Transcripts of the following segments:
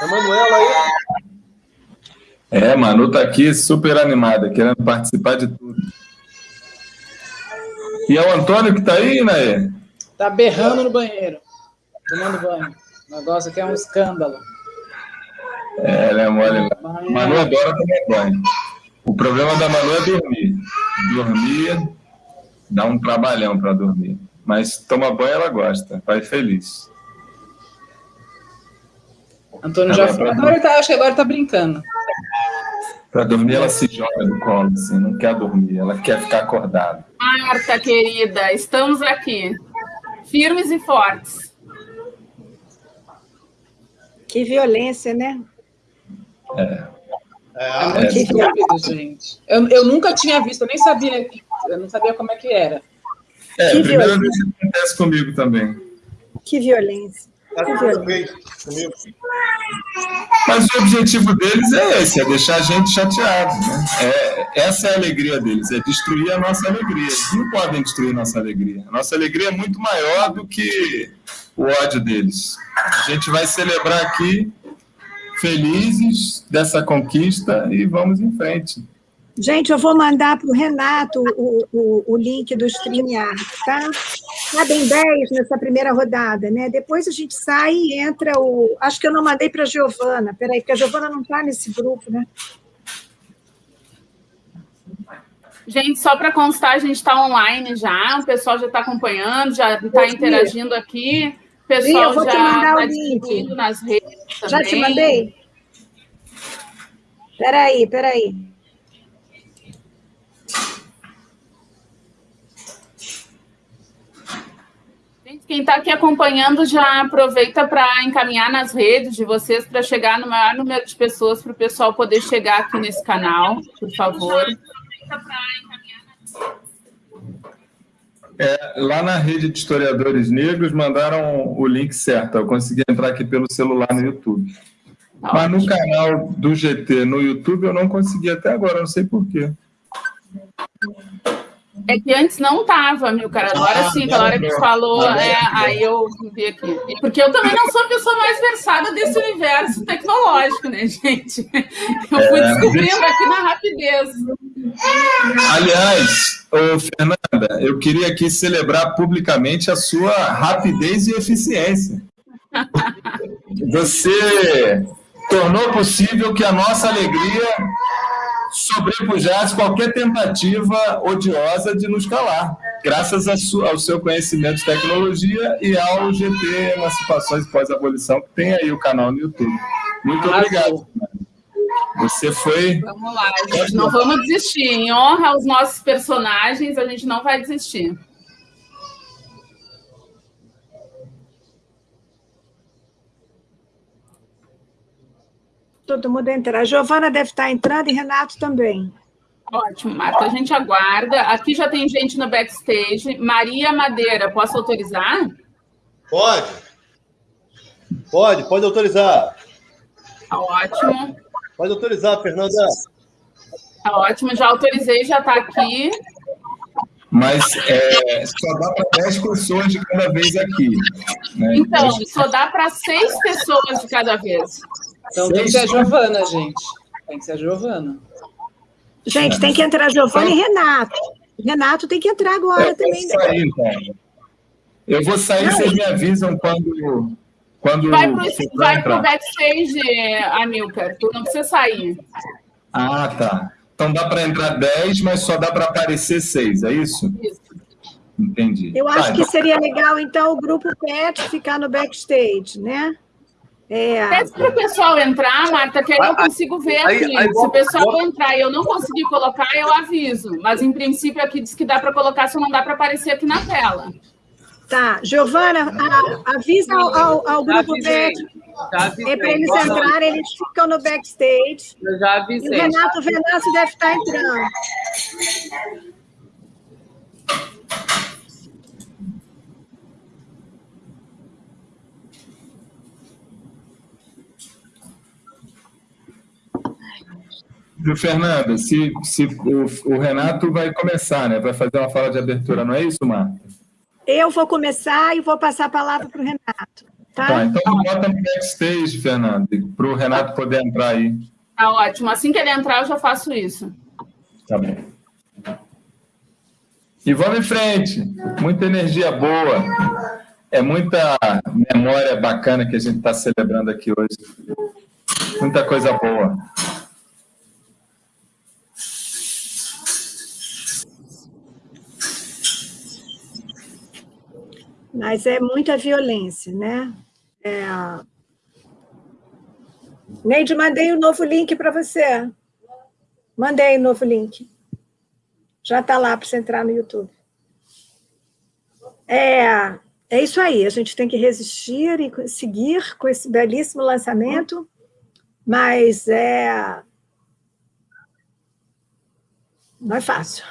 A Manuela aí? É, Manu tá aqui super animada, querendo participar de tudo. E é o Antônio que tá aí, né? Tá berrando no banheiro, tomando banho. O negócio aqui é um escândalo. É, ela é mole. Manu adora tomar banho. O problema da Manu é dormir. Dormir dá um trabalhão para dormir. Mas toma banho ela gosta, vai feliz. Antônio já foi. Agora tá, acho que agora tá brincando. Para dormir, ela se joga no colo, assim, não quer dormir, ela quer ficar acordada. Marta, querida, estamos aqui, firmes e fortes. Que violência, né? É. É, é muito estúpido, gente. Eu, eu nunca tinha visto, eu nem sabia, eu não sabia como é que era. É, que a primeira violência. vez que acontece comigo também. Que violência. Tá. Mas o objetivo deles é esse, é deixar a gente chateado. Né? É, essa é a alegria deles, é destruir a nossa alegria. Eles não podem destruir a nossa alegria. A nossa alegria é muito maior do que o ódio deles. A gente vai celebrar aqui felizes dessa conquista e vamos em frente. Gente, eu vou mandar para o Renato o, o, o, link do StreamYard, tá? Cabem 10 nessa primeira rodada, né? Depois a gente sai e entra o... Acho que eu não mandei para a Giovana. Peraí, porque a Giovana não está nesse grupo, né? Gente, só para constar, a gente está online já, o pessoal já está acompanhando, já está interagindo aqui. O pessoal Sim, já está distribuindo nas redes também. Já te mandei? Peraí, peraí. Quem está aqui acompanhando já aproveita para encaminhar nas redes de vocês para chegar no maior número de pessoas para o pessoal poder chegar aqui nesse canal, por favor. É, lá na rede de historiadores negros mandaram o link certo. Eu consegui entrar aqui pelo celular no YouTube. Tá Mas no canal do GT no YouTube eu não consegui até agora, não sei porquê. É que antes não estava, meu cara. Agora ah, sim, pela hora que falou, é, aí eu vi aqui. Porque eu também não sou a pessoa mais versada desse universo tecnológico, né, gente? Eu fui é, descobrindo aqui na rapidez. Aliás, ô, Fernanda, eu queria aqui celebrar publicamente a sua rapidez e eficiência. Você tornou possível que a nossa alegria sobrepujasse qualquer tentativa odiosa de nos calar, graças ao seu conhecimento de tecnologia e ao GT Emancipações Pós-Abolição, que tem aí o canal no YouTube. Muito obrigado. Você foi... Vamos lá, gente. Não vamos desistir. Em honra aos nossos personagens, a gente não vai desistir. Todo mundo entrar. A Giovana deve estar entrando e Renato também. Ótimo, Marta. A gente aguarda. Aqui já tem gente no backstage. Maria Madeira, posso autorizar? Pode. Pode, pode autorizar. Tá ótimo. Pode autorizar, Fernanda. Tá ótimo, já autorizei, já está aqui. Mas é, só dá para 10 pessoas de cada vez aqui. Né? Então, só dá para 6 pessoas de cada vez. Então tem que ser a Giovana, gente. Tem que ser a Giovana. Gente, tem que entrar Giovana e Renato. Renato tem que entrar agora eu também. Né? Sair, então. Eu vou sair, Não, vocês me avisam quando. quando vai para o backstage, Amilcar. Tu não precisa sair. Ah, tá. Então dá para entrar 10, mas só dá para aparecer 6, é isso? Isso. Entendi. Eu acho tá, que então... seria legal, então, o grupo PET ficar no backstage, né? É. Pede para o pessoal entrar, Marta, que aí eu consigo ver aqui. Aí, aí, se o pessoal entrar e eu não conseguir colocar, eu aviso. Mas, em princípio, aqui diz que dá para colocar, só não dá para aparecer aqui na tela. Tá. Giovana, avisa ao, ao, ao grupo avisei, É para eles entrarem, eles ficam no backstage. Eu já avisei. E o Renato Venâncio deve estar entrando. Fernanda, se, se o, o, Renato vai começar, né? Vai fazer uma fala de abertura, não é isso, Marta? Eu vou começar e vou passar a palavra para o Renato. Tá? Tá, então bota no backstage, Fernando, para o Renato poder entrar aí. Tá ótimo. Assim que ele entrar, eu já faço isso. Tá bom. E vamos em frente. Muita energia boa. É muita memória bacana que a gente está celebrando aqui hoje. Muita coisa boa. Mas é muita violência, né? É... Neide, mandei o um novo link para você. Mandei o um novo link. Já está lá para você entrar no YouTube. É, é isso aí, a gente tem que resistir e seguir com esse belíssimo lançamento, mas é... não é fácil.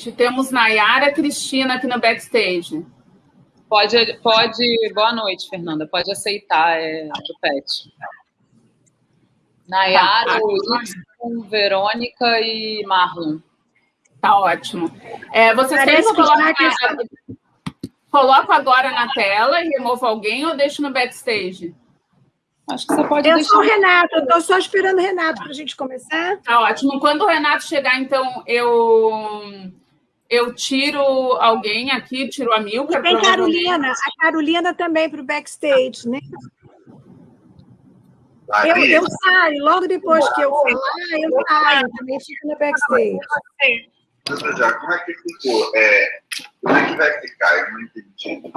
Gente, temos Nayara Cristina aqui no backstage. Pode, pode. Boa noite, Fernanda. Pode aceitar é, do PET. Nayara, tá, tá. Verônica e Marlon. Tá ótimo. É, vocês querem que eu coloque, coloco agora na tela e removo alguém ou deixo no backstage? Acho que você pode Eu deixar. sou o Renato, eu estou só esperando o Renato para a gente começar. Tá ótimo. Quando o Renato chegar, então, eu eu tiro alguém aqui, tiro a Milka. Tem Carolina, a Carolina também para o backstage, né? Eu, eu, saio, logo depois que eu falar, eu saio, também fico no backstage. Já, como é que ficou? É, como é que vai ficar? Eu não entendi.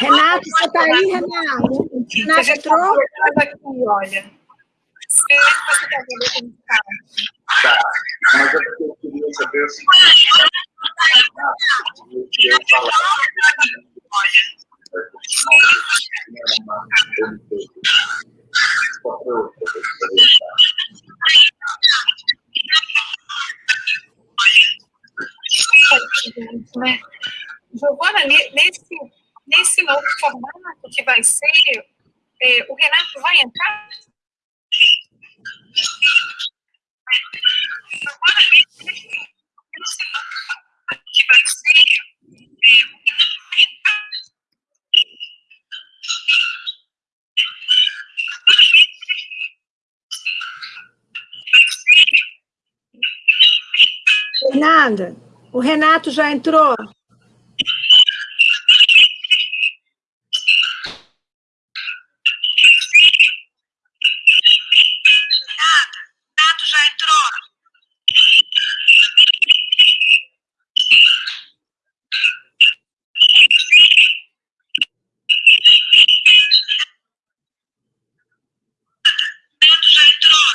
Renato, você está aí, Renato? Renato entrou? aqui, olha. Se você está vendo como está. Tá, mas eu queria saber o seguinte. Eu falar. Né? Giovana, nesse, nesse novo formato que vai ser, é, o Renato vai entrar? Giovana, nesse, nesse novo formato que vai ser, é, o Renato vai entrar? O Renato já entrou? Nada, Renato já entrou. Renato já entrou.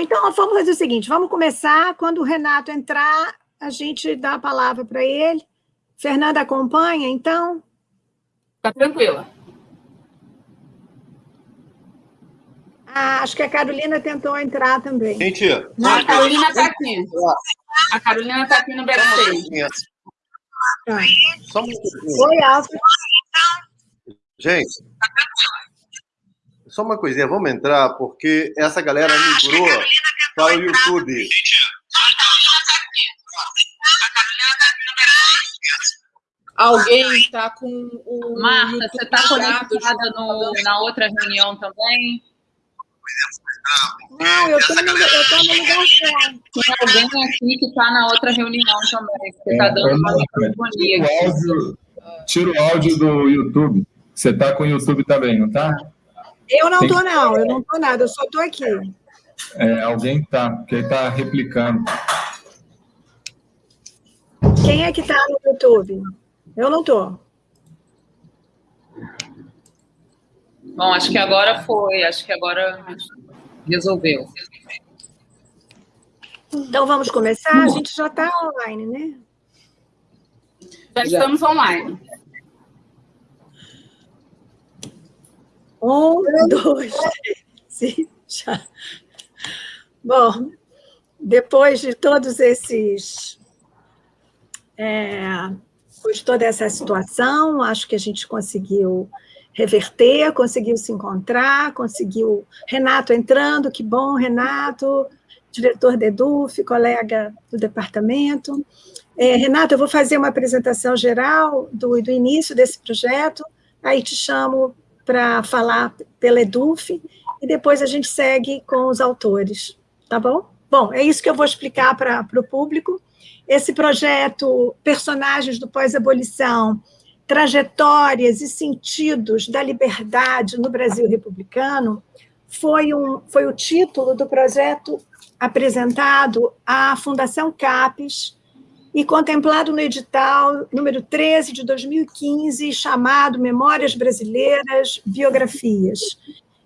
Bom, então vamos fazer o seguinte: vamos começar. Quando o Renato entrar, a gente dá a palavra para ele. Fernanda acompanha, então? Tá tranquila. Ah, acho que a Carolina tentou entrar também. Gente, A Carolina está aqui. A Carolina está aqui no backstage. Tá. só coisinha. Oi, Alfa. Gente, só uma coisinha, vamos entrar, porque essa galera migrou para o YouTube. Alguém está com o. Marta, YouTube você está conectada no, na outra reunião também? Não, eu estou no, eu tô no lugar certo. Tem alguém aqui que está na outra reunião também. Você está É, dando uma microfonia tira o aqui. áudio- Tira o áudio do YouTube. Você está com o YouTube também, não está? Eu não estou, não, eu não estou nada, eu só estou aqui. É, alguém está, porque ele está replicando. Quem é que está no YouTube? Eu não estou. Bom, acho que agora foi. Acho que agora resolveu. Então vamos começar? A gente já está online, né? Já estamos online. Um, dois, três, já. Bom, depois de todos esses... É, de toda essa situação, acho que a gente conseguiu reverter, conseguiu se encontrar, conseguiu... Renato entrando, que bom, Renato, diretor da EDUF, colega do departamento. É, Renato, eu vou fazer uma apresentação geral do, do início desse projeto, aí te chamo para falar pela EDUF, e depois a gente segue com os autores, tá bom? Bom, é isso que eu vou explicar para o público. Esse projeto, Personagens do Pós-Abolição, Trajetórias e Sentidos da Liberdade no Brasil Republicano, foi, um, foi o título do projeto apresentado à Fundação CAPES e contemplado no edital número 13 de 2015, chamado Memórias Brasileiras, Biografias.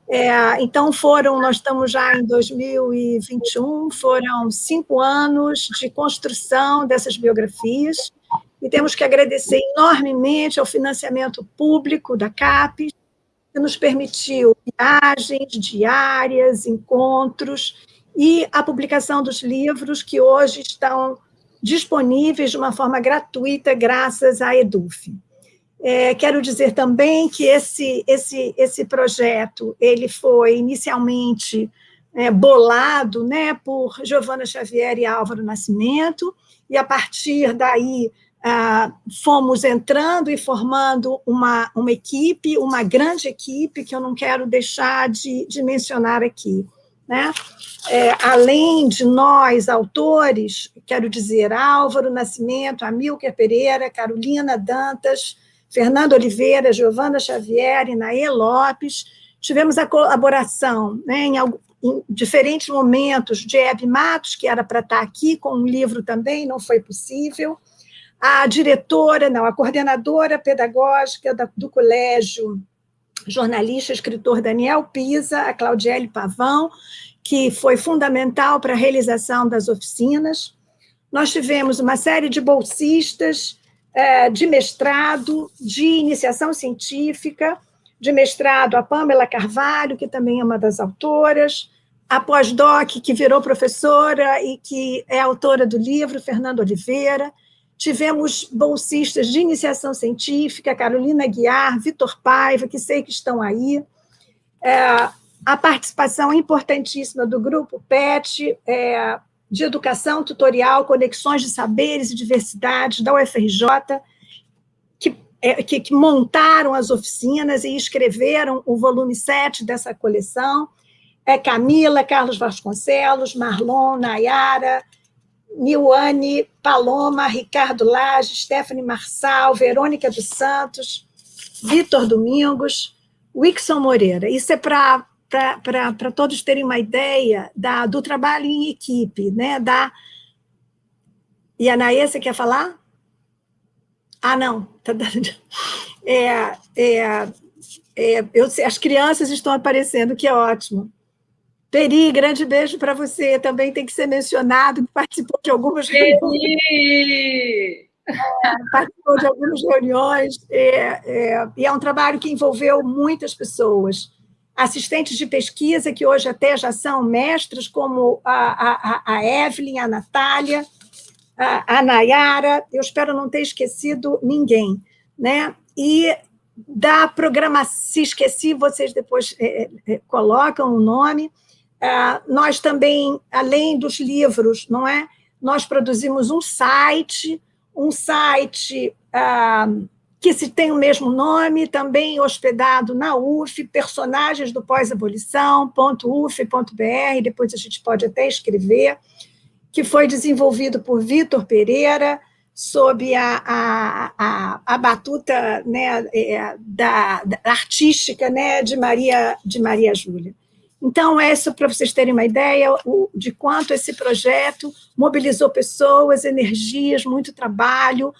É, então, foram, nós estamos já em 2021, foram cinco anos de construção dessas biografias, e temos que agradecer enormemente ao financiamento público da CAPES, que nos permitiu viagens diárias, encontros, e a publicação dos livros que hoje estão disponíveis de uma forma gratuita graças à EDUF. É, quero dizer também que esse, esse, esse projeto ele foi inicialmente é, bolado né, por Giovana Xavier e Álvaro Nascimento, e a partir daí ah, fomos entrando e formando uma, uma equipe, uma grande equipe, que eu não quero deixar de, de mencionar aqui. Né? É, além de nós, autores, quero dizer, Álvaro Nascimento, Amilcar Pereira, Carolina Dantas, Fernando Oliveira, Giovana Xavier, Inaê Lopes, tivemos a colaboração né, em, em diferentes momentos. De Hebe Matos, que era para estar aqui com um livro também, não foi possível, a diretora, não, a coordenadora pedagógica do colégio jornalista, escritor Daniel Pisa, a Claudiele Pavão, que foi fundamental para a realização das oficinas. Nós tivemos uma série de bolsistas é, de mestrado, de iniciação científica, de mestrado a Pamela Carvalho, que também é uma das autoras, a pós-doc, que virou professora e que é autora do livro, Fernando Oliveira, Tivemos bolsistas de iniciação científica, Carolina Guiar, Vitor Paiva, que sei que estão aí. É, a participação importantíssima do grupo PET, é, de educação tutorial, conexões de saberes e diversidades da UFRJ, que, é, que, que montaram as oficinas e escreveram o volume 7 dessa coleção. É Camila, Carlos Vasconcelos, Marlon, Nayara, Nilane, Paloma, Ricardo Lage, Stephanie Marçal, Verônica dos Santos, Vitor Domingos, Wixon Moreira. Isso é para todos terem uma ideia da, do trabalho em equipe, né? Da... E a você quer falar? Ah, não. Tá é, é, é, eu, as crianças estão aparecendo, que é ótimo. Peri, grande beijo para você. Também tem que ser mencionado, que participou de algumas reuniões. É, participou de algumas reuniões, é, é, e é um trabalho que envolveu muitas pessoas. Assistentes de pesquisa, que hoje até já são mestras, como a, a, a Evelyn, a Natália, a, a Nayara, eu espero não ter esquecido ninguém. Né? E da programação, se esqueci, vocês depois é, é, colocam o nome, é, nós também, além dos livros, não é? Nós produzimos um site, um site ah, que se tem o mesmo nome, também hospedado na UF, personagens do pós-abolição.uf.br, depois a gente pode até escrever, que foi desenvolvido por Vitor Pereira, sob a, a, a, a batuta né, é, da, da, artística né, de Maria de Maria Júlia. Então, é isso para vocês terem uma ideia de quanto esse projeto mobilizou pessoas, energias, muito trabalho,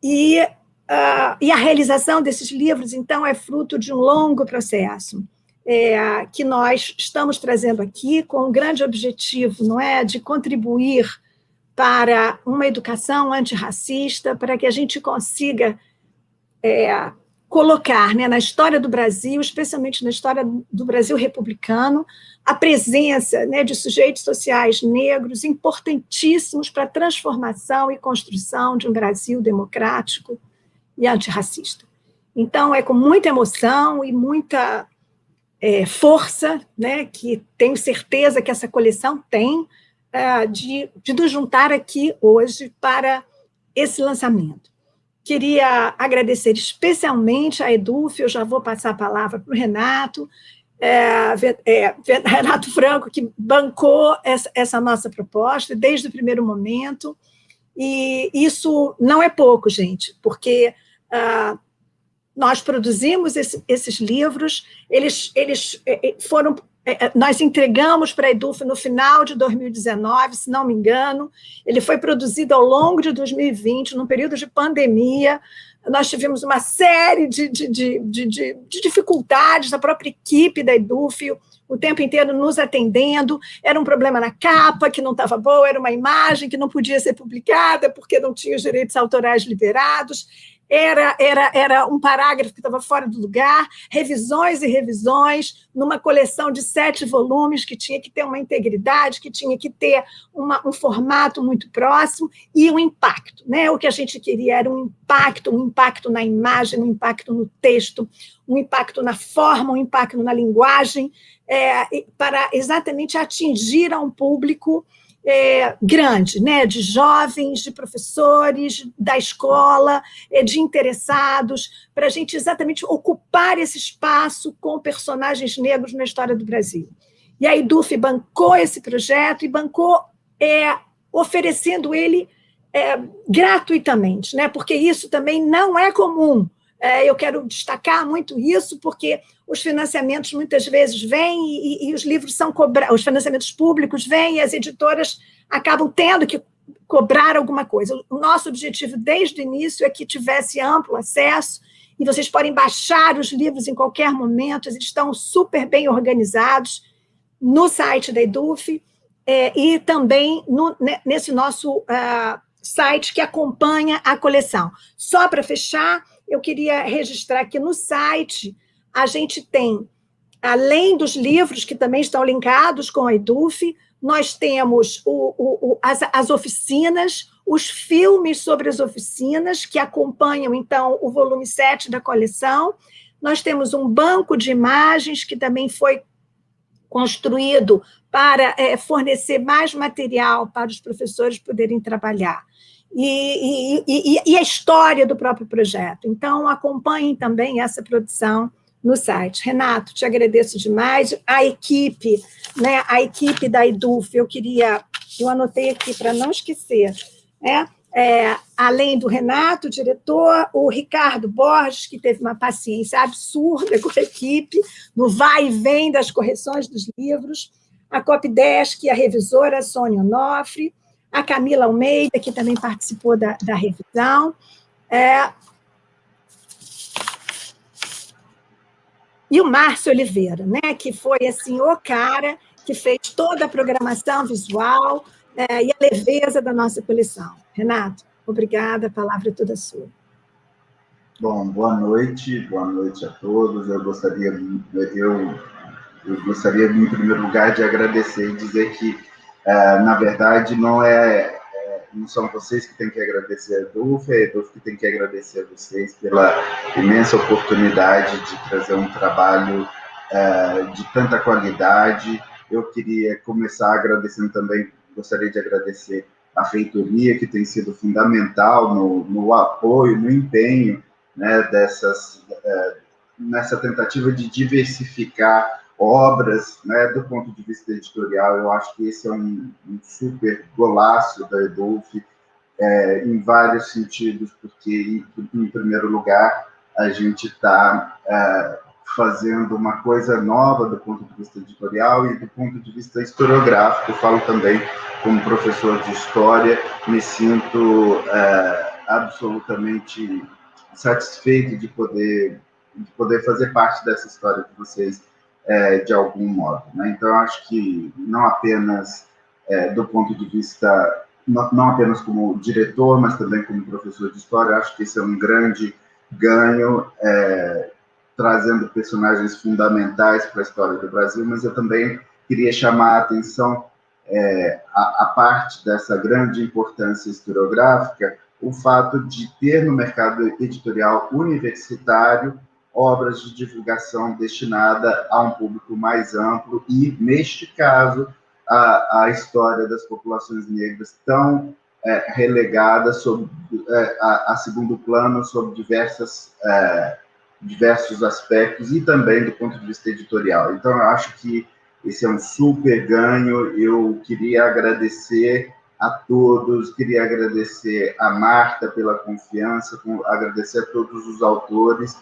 e, uh, e a realização desses livros, então, é fruto de um longo processo, é, que nós estamos trazendo aqui com um grande objetivo, não é, de contribuir para uma educação antirracista, para que a gente consiga é, colocar né, na história do Brasil, especialmente na história do Brasil republicano, a presença né, de sujeitos sociais negros importantíssimos para a transformação e construção de um Brasil democrático e antirracista. Então, é com muita emoção e muita é, força, né, que tenho certeza que essa coleção tem, é, de, de nos juntar aqui hoje para esse lançamento. Queria agradecer especialmente a Eduf, eu já vou passar a palavra para o Renato, é, é, Renato Franco, que bancou essa, essa, nossa proposta desde o primeiro momento, e isso não é pouco, gente, porque ah, nós produzimos esse, esses livros, eles, eles é, é, foram nós entregamos para a Eduf no final de 2019, se não me engano, ele foi produzido ao longo de 2020, num período de pandemia, nós tivemos uma série de, de, de, de, de dificuldades, a própria equipe da Eduf, o tempo inteiro nos atendendo, era um problema na capa que não estava boa, era uma imagem que não podia ser publicada porque não tinha os direitos autorais liberados, era, era, era um parágrafo que estava fora do lugar, revisões e revisões, numa coleção de sete volumes, que tinha que ter uma integridade, que tinha que ter uma, um formato muito próximo, e um impacto. Né? O que a gente queria era um impacto, um impacto na imagem, um impacto no texto, um impacto na forma, um impacto na linguagem, é, para exatamente atingir a um público é, grande, né, de jovens, de professores, da escola, é, de interessados, para a gente exatamente ocupar esse espaço com personagens negros na história do Brasil. E a EDUF bancou esse projeto e bancou é, oferecendo ele é, gratuitamente, né, porque isso também não é comum. É, eu quero destacar muito isso, porque os financiamentos muitas vezes vêm e, e, os livros são cobrados, os financiamentos públicos vêm e as editoras acabam tendo que cobrar alguma coisa. O nosso objetivo desde o início é que tivesse amplo acesso e vocês podem baixar os livros em qualquer momento, eles estão super bem organizados no site da Eduf é, e também no, nesse nosso uh, site que acompanha a coleção. Só para fechar, eu queria registrar que no site a gente tem, além dos livros que também estão linkados com a EDUF, nós temos o, o, o, as, as oficinas, os filmes sobre as oficinas, que acompanham, então, o volume 7 da coleção. Nós temos um banco de imagens que também foi construído para é, fornecer mais material para os professores poderem trabalhar. E, e, e, a história do próprio projeto. Então, acompanhem também essa produção no site. Renato, te agradeço demais. A equipe, né, a equipe da EDUF, eu queria, eu anotei aqui para não esquecer, né, é, além do Renato, o diretor, o Ricardo Borges, que teve uma paciência absurda com a equipe, no vai e vem das correções dos livros, a Copdesk, a revisora Sônia Onofre, a Camila Almeida, que também participou da, da revisão, é, E o Márcio Oliveira, né, que foi assim, o cara que fez toda a programação visual é, e a leveza da nossa coleção. Renato, obrigada, a palavra é toda sua. Bom, boa noite, boa noite a todos. Eu gostaria, eu, eu gostaria, em primeiro lugar, de agradecer e dizer que, é, na verdade, não é não são vocês que têm que agradecer a Edulf, é a Edulf que tem que agradecer a vocês pela imensa oportunidade de trazer um trabalho uh, de tanta qualidade. Eu queria começar agradecendo também, gostaria de agradecer a feitoria, que tem sido fundamental no, no apoio, no empenho né, dessas, nessa tentativa de diversificar obras, né, do ponto de vista editorial, eu acho que esse é um, um super golaço da Edolf, é, em vários sentidos, porque, em, primeiro lugar, a gente está é, fazendo uma coisa nova do ponto de vista editorial e do ponto de vista historiográfico. Eu falo também como professor de história, me sinto é, absolutamente satisfeito de poder, de poder fazer parte dessa história que vocês é, de algum modo. Né? Então, acho que não apenas é, do ponto de vista, não, não, apenas como diretor, mas também como professor de história, acho que esse é um grande ganho é, trazendo personagens fundamentais para a história do Brasil, mas eu também queria chamar a atenção é, a, a, parte dessa grande importância historiográfica, o fato de ter no mercado editorial universitário obras de divulgação destinada a um público mais amplo e, neste caso, a, a história das populações negras tão é, relegada é, a, a, segundo plano sob diversas, é, diversos aspectos e também do ponto de vista editorial. Então, eu acho que esse é um super ganho. Eu queria agradecer a todos, queria agradecer a Marta pela confiança, agradecer a todos os autores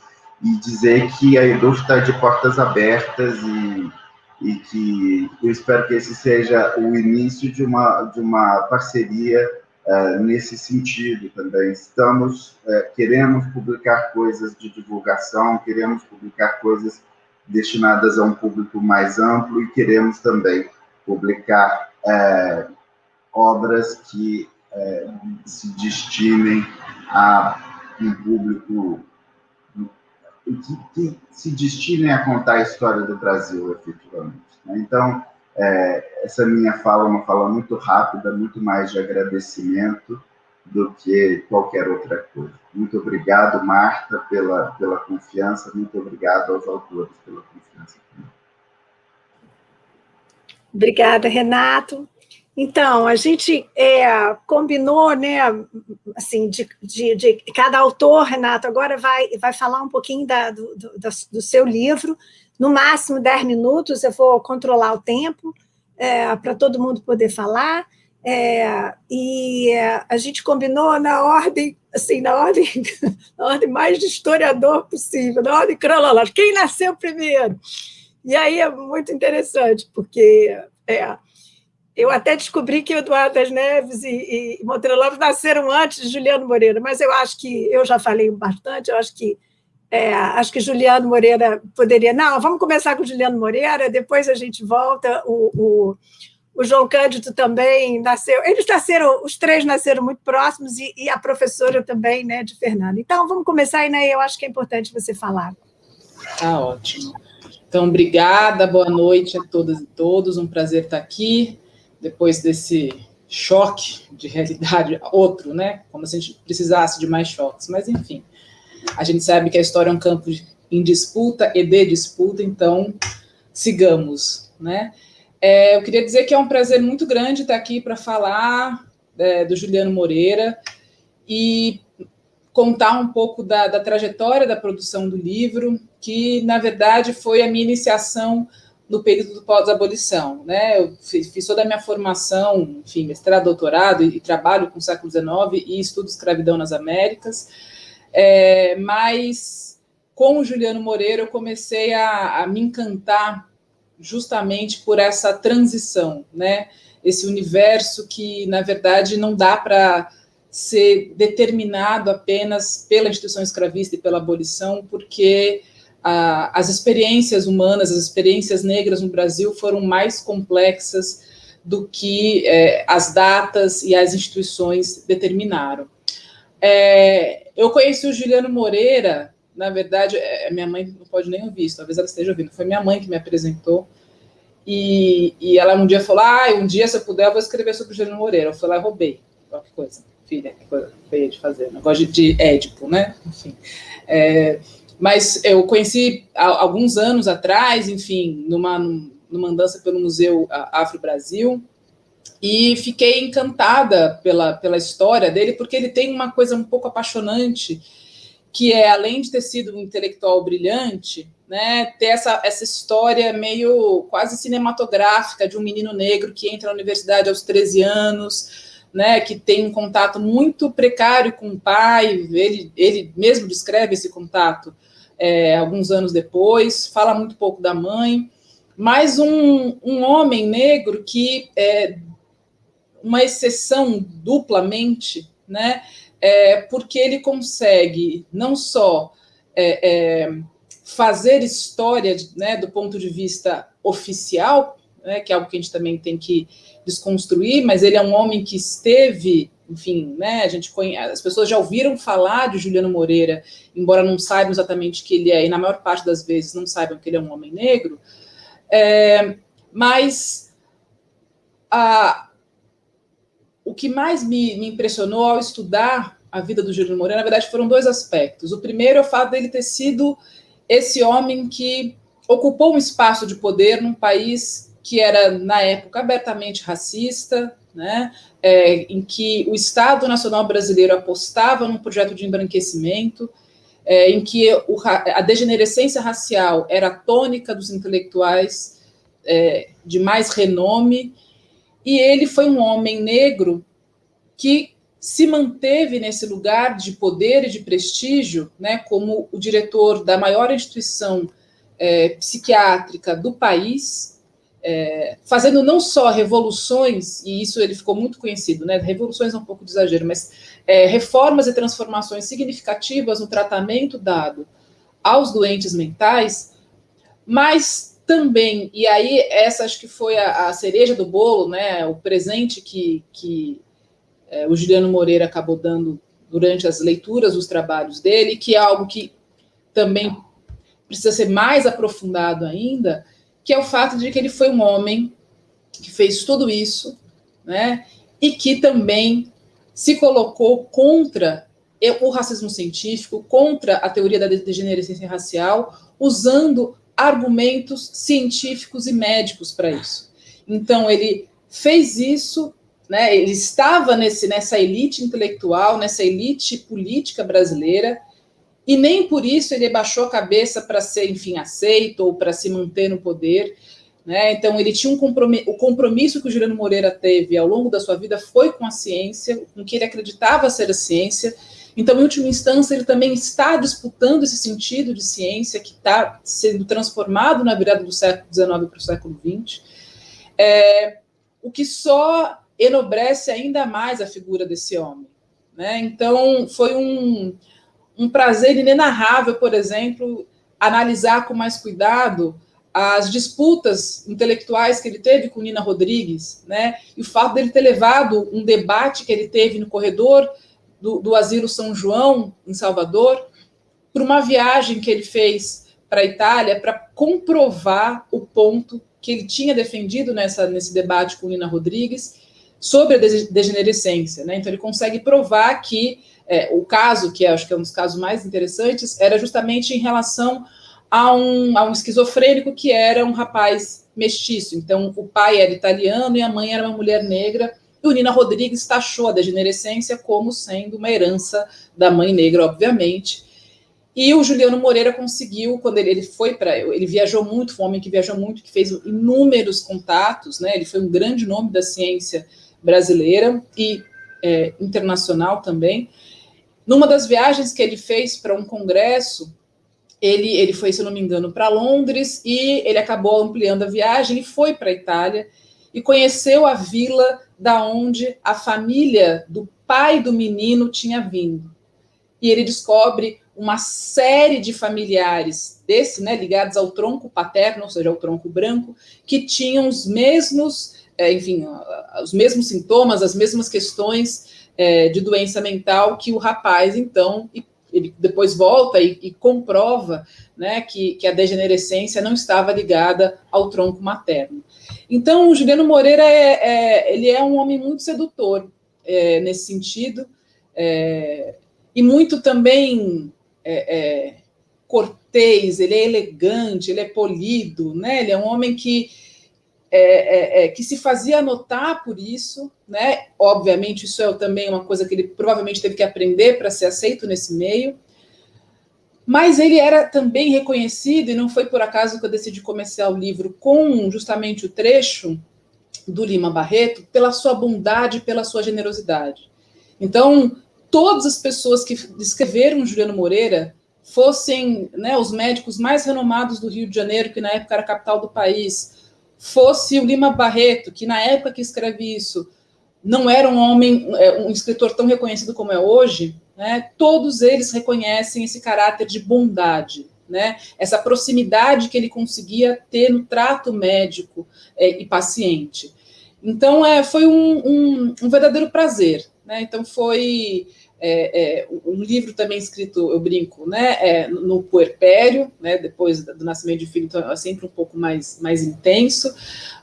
e dizer que a Edu está de portas abertas e, e que eu espero que esse seja o início de uma, de uma parceria uh, nesse sentido também. Estamos, uh, queremos publicar coisas de divulgação, queremos publicar coisas destinadas a um público mais amplo e queremos também publicar uh, obras que se destinem a um público que, se destinem a contar a história do Brasil, efetivamente. Né? Então, é, essa minha fala é uma fala muito rápida, muito mais de agradecimento do que qualquer outra coisa. Muito obrigado, Marta, pela, pela confiança, muito obrigado aos autores pela confiança. Obrigada, Renato. Então, a gente é, combinou, né, assim, de, de, de, cada autor, Renato, agora vai, vai falar um pouquinho da, do, do, do seu livro, no máximo 10 minutos, eu vou controlar o tempo é, para todo mundo poder falar, é, e a gente combinou na ordem, assim, na ordem, na ordem mais de historiador possível, na ordem cronológica, quem nasceu primeiro? E aí é muito interessante, porque... É, eu até descobri que Eduardo das Neves e, e Monteiro Lopes nasceram antes de Juliano Moreira, mas eu acho que, eu já falei bastante, eu acho que é, acho que Juliano Moreira poderia... Não, vamos começar com Juliano Moreira, depois a gente volta. O, o, o João Cândido também nasceu... Eles nasceram, os três nasceram muito próximos e, e a professora também, né, de Fernando. Então, vamos começar, Inaí, eu acho que é importante você falar. Tá ótimo. Então, obrigada, boa noite a todas e todos, um prazer estar aqui depois desse choque de realidade, outro, né? Como se a gente precisasse de mais choques, mas enfim. A gente sabe que a história é um campo em disputa e de disputa, então sigamos, né? É, eu queria dizer que é um prazer muito grande estar aqui para falar é, do Juliano Moreira e contar um pouco da, da trajetória da produção do livro, que, na verdade, foi a minha iniciação no período do pós-abolição. Né? Eu fiz, toda a minha formação, enfim, mestrado, doutorado, e, e trabalho com o século XIX e estudo escravidão nas Américas, é, mas com o Juliano Moreira eu comecei a, a me encantar justamente por essa transição, né? esse universo que, na verdade, não dá para ser determinado apenas pela instituição escravista e pela abolição, porque a, as experiências humanas, as experiências negras no Brasil foram mais complexas do que é, as datas e as instituições determinaram. É, eu conheci o Juliano Moreira, na verdade, é, minha mãe não pode nem ouvir talvez ela esteja ouvindo, foi minha mãe que me apresentou, e, e ela um dia falou, ah, um dia, se eu puder, eu vou escrever sobre o Juliano Moreira. Eu fui lá roubei. Qualquer coisa, filha, que coisa feia de fazer. Negócio de, de Édipo, né? Enfim. É, mas eu conheci há alguns anos atrás, enfim, numa, numa andança pelo Museu Afro Brasil, e fiquei encantada pela, pela história dele, porque ele tem uma coisa um pouco apaixonante, que é, além de ter sido um intelectual brilhante, né, ter essa, essa história meio quase cinematográfica de um menino negro que entra na universidade aos 13 anos, né, que tem um contato muito precário com o pai, ele, ele mesmo descreve esse contato, é, alguns anos depois, fala muito pouco da mãe, mas um, um homem negro que é uma exceção duplamente, né? É, porque ele consegue não só é, é, fazer história né, do ponto de vista oficial, né, que é algo que a gente também tem que desconstruir, mas ele é um homem que esteve enfim, né, a gente conhece, as pessoas já ouviram falar de Juliano Moreira, embora não saibam exatamente que ele é, e na maior parte das vezes não saibam que ele é um homem negro, é, mas a, o que mais me, me, impressionou ao estudar a vida do Juliano Moreira, na verdade, foram dois aspectos. O primeiro é o fato dele ter sido esse homem que ocupou um espaço de poder num país que era, na época, abertamente racista, né, é, em que o Estado Nacional Brasileiro apostava num projeto de embranquecimento, é, em que o, a degenerescência racial era a tônica dos intelectuais é, de mais renome, e ele foi um homem negro que se manteve nesse lugar de poder e de prestígio, né, como o diretor da maior instituição é, psiquiátrica do país, é, fazendo não só revoluções, e isso ele ficou muito conhecido, né? Revoluções é um pouco de exagero, mas é, reformas e transformações significativas no tratamento dado aos doentes mentais, mas também, e aí essa acho que foi a, a cereja do bolo, né? O presente que, que é, o Juliano Moreira acabou dando durante as leituras dos trabalhos dele, que é algo que também precisa ser mais aprofundado ainda, que é o fato de que ele foi um homem que fez tudo isso, né, e que também se colocou contra o racismo científico, contra a teoria da degenerescência racial, usando argumentos científicos e médicos para isso. Então, ele fez isso, né, ele estava nesse, nessa elite intelectual, nessa elite política brasileira, e nem por isso ele baixou a cabeça para ser, enfim, aceito ou para se manter no poder. Né? Então, ele tinha um compromisso, o compromisso que o Juliano Moreira teve ao longo da sua vida foi com a ciência, com que ele acreditava ser a ciência. Então, em última instância, ele também está disputando esse sentido de ciência que está sendo transformado na virada do século XIX para o século XX, é, o que só enobrece ainda mais a figura desse homem. Né? Então, foi um, um prazer inenarrável, por exemplo, analisar com mais cuidado as disputas intelectuais que ele teve com Nina Rodrigues, né? E o fato dele ter levado um debate que ele teve no corredor do, do Asilo São João, em Salvador, para uma viagem que ele fez para a Itália para comprovar o ponto que ele tinha defendido nessa, nesse debate com Nina Rodrigues sobre a degenerescência. Né? Então, ele consegue provar que é, o caso, que acho que é um dos casos mais interessantes, era justamente em relação a um, a um esquizofrênico que era um rapaz mestiço. Então, o pai era italiano e a mãe era uma mulher negra. E o Nina Rodrigues taxou a degenerescência como sendo uma herança da mãe negra, obviamente. E o Juliano Moreira conseguiu, quando ele, ele foi para. Ele viajou muito, foi um homem que viajou muito, que fez inúmeros contatos, né? Ele foi um grande nome da ciência brasileira e é, internacional também. Numa das viagens que ele fez para um congresso, ele, ele foi, se não me engano, para Londres e ele acabou ampliando a viagem e foi para a Itália e conheceu a vila da onde a família do pai do menino tinha vindo. E ele descobre uma série de familiares desse, né, ligados ao tronco paterno, ou seja, ao tronco branco, que tinham os mesmos, é, enfim, os mesmos sintomas, as mesmas questões é, de doença mental que o rapaz, então, ele depois volta e, e comprova né, que, que, a degenerescência não estava ligada ao tronco materno. Então, o Juliano Moreira é, é ele é um homem muito sedutor é, nesse sentido, é, e muito também é, é, cortês, ele é elegante, ele é polido, né? ele é um homem que é, é, é, que se fazia notar por isso, né? Obviamente, isso é também uma coisa que ele provavelmente teve que aprender para ser aceito nesse meio. Mas ele era também reconhecido, e não foi por acaso que eu decidi começar o livro com justamente o trecho do Lima Barreto, pela sua bondade, pela sua generosidade. Então, todas as pessoas que descreveram Juliano Moreira fossem né, os médicos mais renomados do Rio de Janeiro, que na época era a capital do país, fosse o Lima Barreto, que na época que escreve isso não era um homem, é, um escritor tão reconhecido como é hoje, né, todos eles reconhecem esse caráter de bondade, né, essa proximidade que ele conseguia ter no trato médico é, e paciente. Então, é, foi um, um, um, verdadeiro prazer Né? Então, foi é, é, um livro também escrito, eu brinco, né, é, no puerpério, né, depois do nascimento de filho, então é sempre um pouco mais, mais intenso,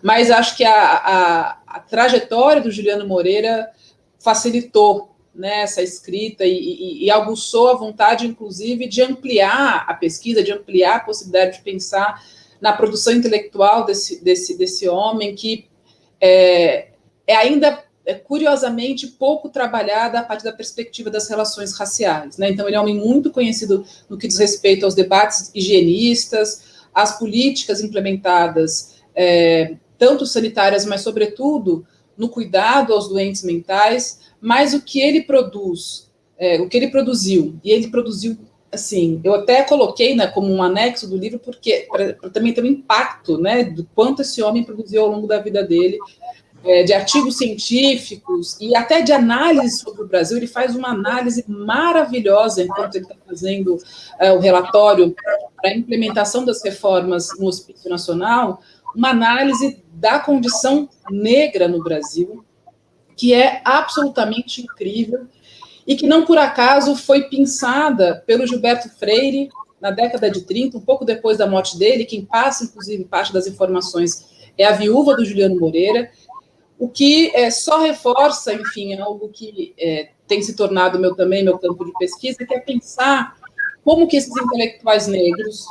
mas acho que a, a, a trajetória do Juliano Moreira facilitou né, essa escrita e, e, e aguçou a vontade, inclusive, de ampliar a pesquisa, de ampliar a possibilidade de pensar na produção intelectual desse, desse, desse homem que é, é ainda é curiosamente pouco trabalhada a partir da perspectiva das relações raciais. Né? Então, ele é um homem muito conhecido no que diz respeito aos debates higienistas, às políticas implementadas, é, tanto sanitárias, mas, sobretudo, no cuidado aos doentes mentais, mas o que ele produz, é, o que ele produziu, e ele produziu, assim, eu até coloquei né, como um anexo do livro, porque para também ter um impacto né, do quanto esse homem produziu ao longo da vida dele, é, de artigos científicos e até de análise sobre o Brasil. Ele faz uma análise maravilhosa enquanto ele está fazendo é, o relatório para a implementação das reformas no Hospício Nacional, uma análise da condição negra no Brasil, que é absolutamente incrível e que não por acaso foi pensada pelo Gilberto Freire na década de 30, um pouco depois da morte dele, quem passa, inclusive, parte das informações é a viúva do Juliano Moreira, o que é, só reforça, enfim, algo que é, tem se tornado meu também meu campo de pesquisa, que é pensar como que esses intelectuais negros,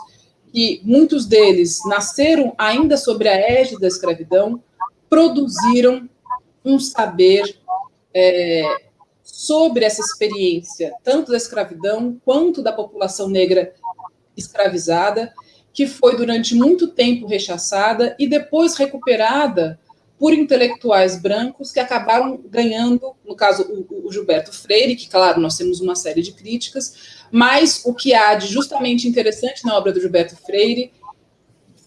que muitos deles nasceram ainda sobre a égide da escravidão, produziram um saber é, sobre essa experiência, tanto da escravidão quanto da população negra escravizada, que foi durante muito tempo rechaçada e depois recuperada por intelectuais brancos que acabaram ganhando, no caso, o, o, Gilberto Freire, que, claro, nós temos uma série de críticas, mas o que há de justamente interessante na obra do Gilberto Freire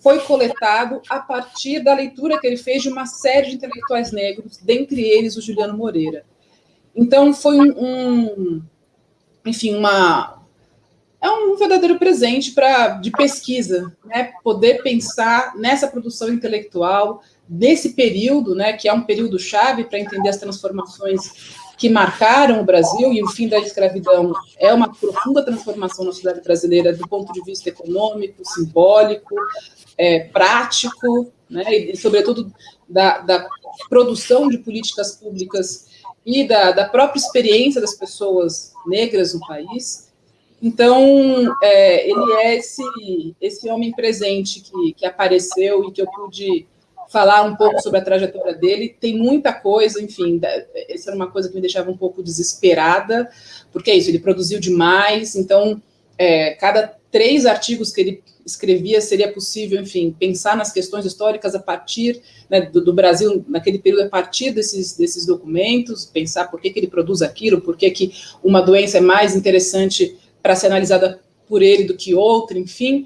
foi coletado a partir da leitura que ele fez de uma série de intelectuais negros, dentre eles o Juliano Moreira. Então, foi um, um enfim, uma, é um verdadeiro presente para de pesquisa, né? Poder pensar nessa produção intelectual, desse período, né, que é um período chave para entender as transformações que marcaram o Brasil, e o fim da escravidão é uma profunda transformação na sociedade brasileira do ponto de vista econômico, simbólico, é, prático, né, e, sobretudo da, da, produção de políticas públicas e da, da, própria experiência das pessoas negras no país. Então, é, ele é esse, esse homem presente que, que apareceu e que eu pude falar um pouco sobre a trajetória dele. Tem muita coisa, enfim, essa era uma coisa que me deixava um pouco desesperada, porque é isso, ele produziu demais, então, é, cada três artigos que ele escrevia seria possível, enfim, pensar nas questões históricas a partir né, do, do, Brasil, naquele período, a partir desses, desses documentos, pensar por que, que ele produz aquilo, por que, que uma doença é mais interessante para ser analisada por ele do que outra, enfim,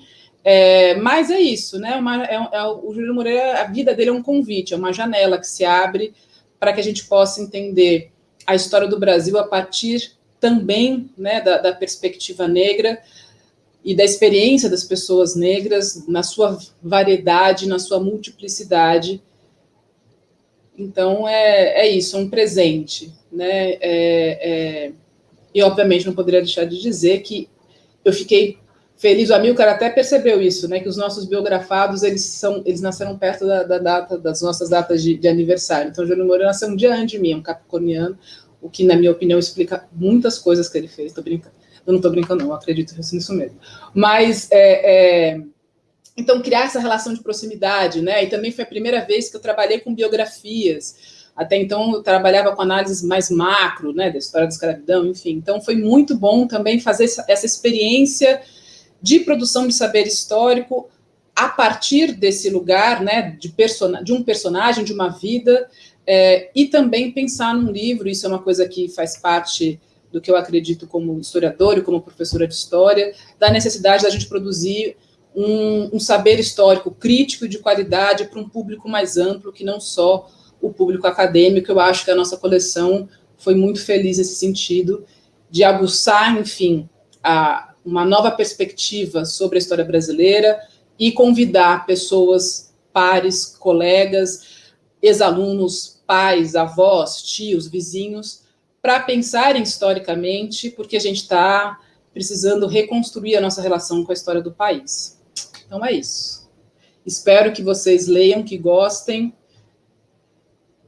é, mas é isso, né? Uma, é, é, o Júlio Moreira, a vida dele é um convite, é uma janela que se abre para que a gente possa entender a história do Brasil a partir também né, da, da perspectiva negra e da experiência das pessoas negras na sua variedade, na sua multiplicidade. Então, é, é isso, é um presente. Né? É, é, e, obviamente, não poderia deixar de dizer que eu fiquei Feliz, o Amilcar até percebeu isso, né, que os nossos biografados, eles, são, eles nasceram perto da, da data, das nossas datas de, de aniversário. Então, o Júnior Moura nasceu um dia antes de mim, um capricorniano, o que, na minha opinião, explica muitas coisas que ele fez. Estou brincando. Eu não estou brincando, não, acredito nisso mesmo. Mas, é, é, então, criar essa relação de proximidade, né, e também foi a primeira vez que eu trabalhei com biografias, até então eu trabalhava com análises mais macro, né, da história da escravidão, enfim. Então foi muito bom também fazer essa experiência de produção de saber histórico a partir desse lugar, né, de, de um personagem, de uma vida, é, e também pensar num livro, isso é uma coisa que faz parte do que eu acredito como historiador e como professora de história, da necessidade da gente produzir um, um saber histórico crítico e de qualidade para um público mais amplo, que não só o público acadêmico. Eu acho que a nossa coleção foi muito feliz nesse sentido, de aguçar, enfim, a, uma nova perspectiva sobre a história brasileira e convidar pessoas, pares, colegas, ex-alunos, pais, avós, tios, vizinhos, para pensarem historicamente, porque a gente está precisando reconstruir a nossa relação com a história do país. Então é isso. Espero que vocês leiam, que gostem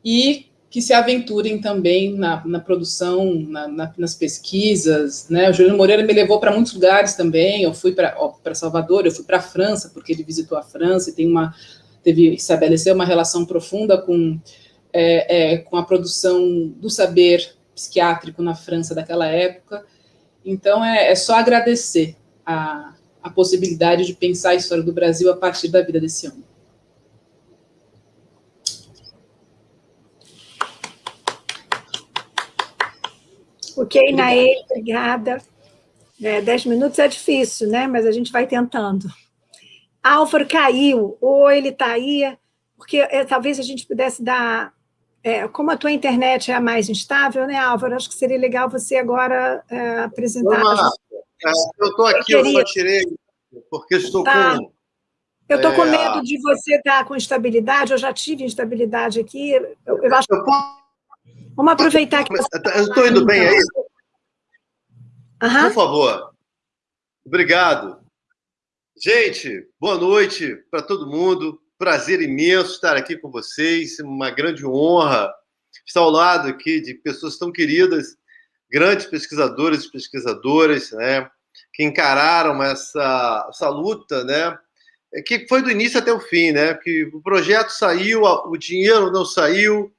e que se aventurem também na, na produção, na, na, nas pesquisas. Né? O Juliano Moreira me levou para muitos lugares também. Eu fui para Salvador, eu fui para a França, porque ele visitou a França e tem uma, teve, estabeleceu uma relação profunda com, é, é, com a produção do saber psiquiátrico na França daquela época. Então, é, é só agradecer a, a possibilidade de pensar a história do Brasil a partir da vida desse homem. Ok, Naê, obrigada. É, dez minutos é difícil, né? Mas a gente vai tentando. Álvaro caiu, ou ele está aí, porque é, talvez a gente pudesse dar... É, como a tua internet é a mais instável, né, Álvaro? Acho que seria legal você agora é, apresentar... Olá, é, eu estou aqui, eu, eu só tirei, porque estou tá. com... Eu estou com é, medo de você estar tá com instabilidade, eu já tive instabilidade aqui. Eu, eu acho eu posso Vamos aproveitar que... Eu estou indo bem aí? Uhum. Por favor. Obrigado. Gente, boa noite para todo mundo. Prazer imenso estar aqui com vocês. Uma grande honra estar ao lado aqui de pessoas tão queridas, grandes pesquisadores e pesquisadoras, né? Que encararam essa, essa luta, né? Que foi do início até o fim, né? Que o projeto saiu, o dinheiro não saiu,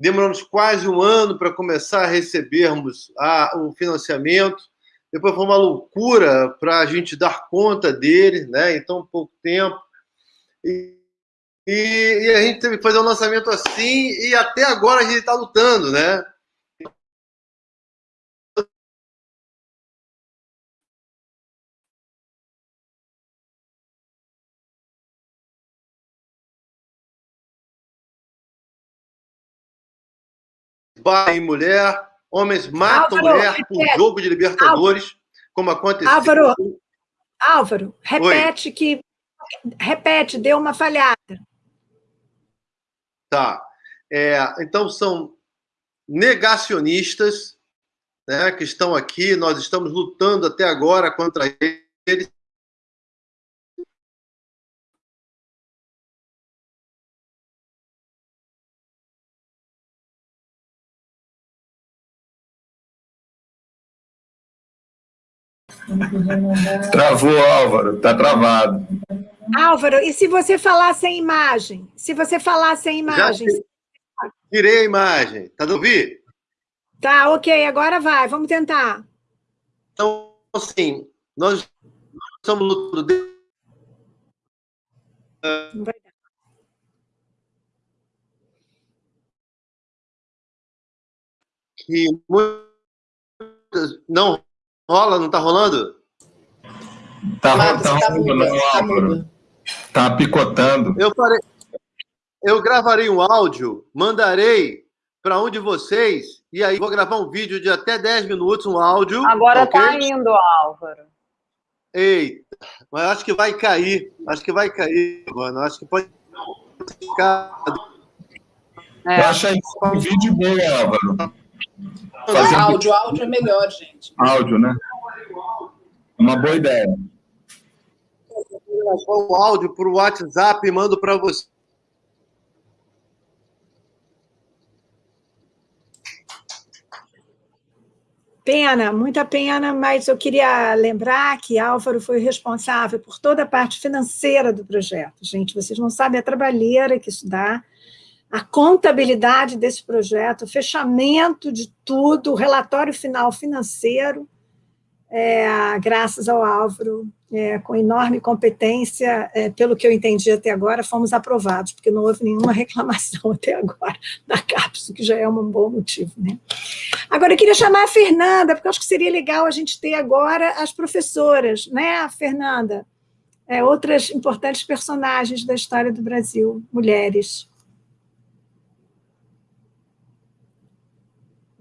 demoramos quase um ano para começar a recebermos a, o financiamento. Depois foi uma loucura para a gente dar conta dele, né? em tão pouco tempo. E, e, e, a gente teve que fazer um lançamento assim, e até agora a gente está lutando, né? Pai e mulher, homens matam Álvaro, mulher repete. por jogo de Libertadores, Álvaro, como aconteceu. Álvaro, Álvaro, repete Oi. que repete, deu uma falhada. Tá. É, então são negacionistas né, que estão aqui, nós estamos lutando até agora contra eles. Travou, Álvaro, tá travado. Álvaro, e se você falar sem imagem? Se você falar sem imagem? Já tirei a imagem, tá do ouvir? Tá, ok, agora vai, vamos tentar. Então, assim, nós estamos lutando... Não vai dar. Que muitas... Não Rola, não tá rolando? Tá, Marcos, tá, tá rolando, tá, tá picotando. Eu farei, eu gravarei um áudio, mandarei para um de vocês, e aí vou gravar um vídeo de até 10 minutos, um áudio. Agora okay? tá indo, Álvaro. Eita, mas acho que vai cair. Acho que vai cair, mano. Acho que pode ficar. É. Eu achei um vídeo bom, Álvaro. Fazer áudio, áudio é melhor, gente. Áudio, né? Uma boa ideia. O áudio para o WhatsApp e mando para você. Pena, muita pena, mas eu queria lembrar que Álvaro foi responsável por toda a parte financeira do projeto. Gente, vocês não sabem a trabalheira que isso dá a contabilidade desse projeto, o fechamento de tudo, o relatório final financeiro, é, graças ao Álvaro, é, com enorme competência, é, pelo que eu entendi até agora, fomos aprovados, porque não houve nenhuma reclamação até agora da CAPES, que já é um bom motivo. Né? Agora, eu queria chamar a Fernanda, porque acho que seria legal a gente ter agora as professoras, né, Fernanda? É, outras importantes personagens da história do Brasil, mulheres.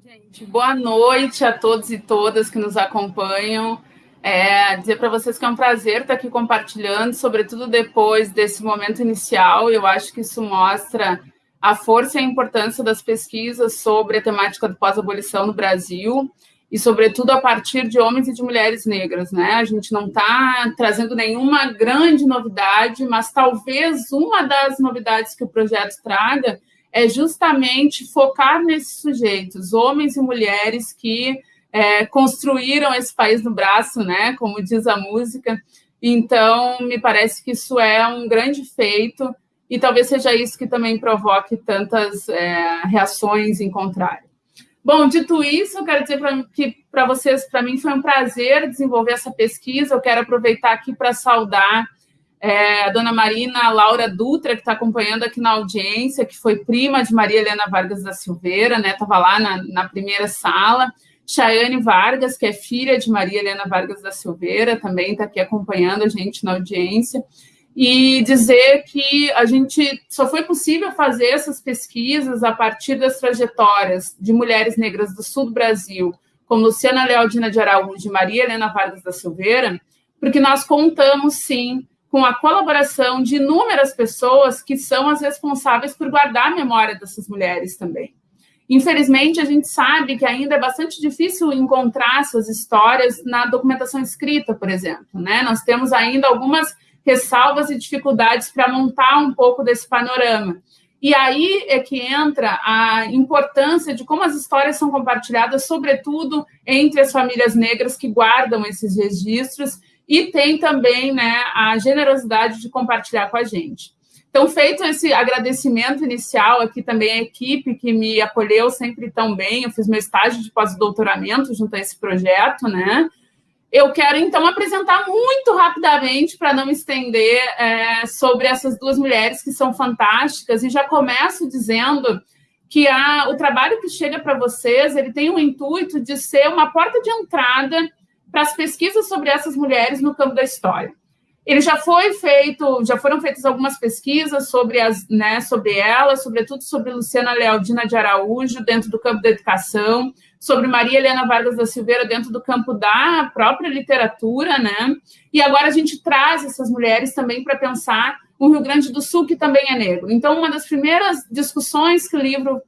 gente. Boa noite a todos e todas que nos acompanham. É, dizer para vocês que é um prazer estar aqui compartilhando, sobretudo depois desse momento inicial. Eu acho que isso mostra a força e a importância das pesquisas sobre a temática do pós-abolição no Brasil e, sobretudo, a partir de homens e de mulheres negras. Né? A gente não está trazendo nenhuma grande novidade, mas talvez uma das novidades que o projeto traga é justamente focar nesses sujeitos, homens e mulheres que é, construíram esse país no braço, né? como diz a música. Então, me parece que isso é um grande feito e talvez seja isso que também provoque tantas é, reações em contrário. Bom, dito isso, eu quero dizer pra, que para vocês, para mim foi um prazer desenvolver essa pesquisa. Eu quero aproveitar aqui para saudar é, a dona Marina Laura Dutra, que está acompanhando aqui na audiência, que foi prima de Maria Helena Vargas da Silveira, né? Estava lá na, na primeira sala. Chayane Vargas, que é filha de Maria Helena Vargas da Silveira, também está aqui acompanhando a gente na audiência e dizer que a gente só foi possível fazer essas pesquisas a partir das trajetórias de mulheres negras do sul do Brasil, como Luciana Lealdina de Araújo e Maria Helena Vargas da Silveira, porque nós contamos, sim, com a colaboração de inúmeras pessoas que são as responsáveis por guardar a memória dessas mulheres também. Infelizmente, a gente sabe que ainda é bastante difícil encontrar essas histórias na documentação escrita, por exemplo. Né? Nós temos ainda algumas ressalvas e dificuldades para montar um pouco desse panorama. E aí é que entra a importância de como as histórias são compartilhadas, sobretudo entre as famílias negras que guardam esses registros, e tem também né, a generosidade de compartilhar com a gente. Então, feito esse agradecimento inicial aqui também à equipe que me acolheu sempre tão bem, eu fiz meu estágio de pós-doutoramento junto a esse projeto, né? Eu quero, então, apresentar muito rapidamente, para não me estender, é, sobre essas duas mulheres que são fantásticas, e já começo dizendo que a, o trabalho que chega para vocês, ele tem o intuito de ser uma porta de entrada para as pesquisas sobre essas mulheres no campo da história. Ele já foi feito, já foram feitas algumas pesquisas sobre as, né, sobre ela, sobretudo sobre Luciana Lealdina de Araújo dentro do campo da educação, sobre Maria Helena Vargas da Silveira dentro do campo da própria literatura, né? E agora a gente traz essas mulheres também para pensar o Rio Grande do Sul, que também é negro. Então, uma das primeiras discussões que o livro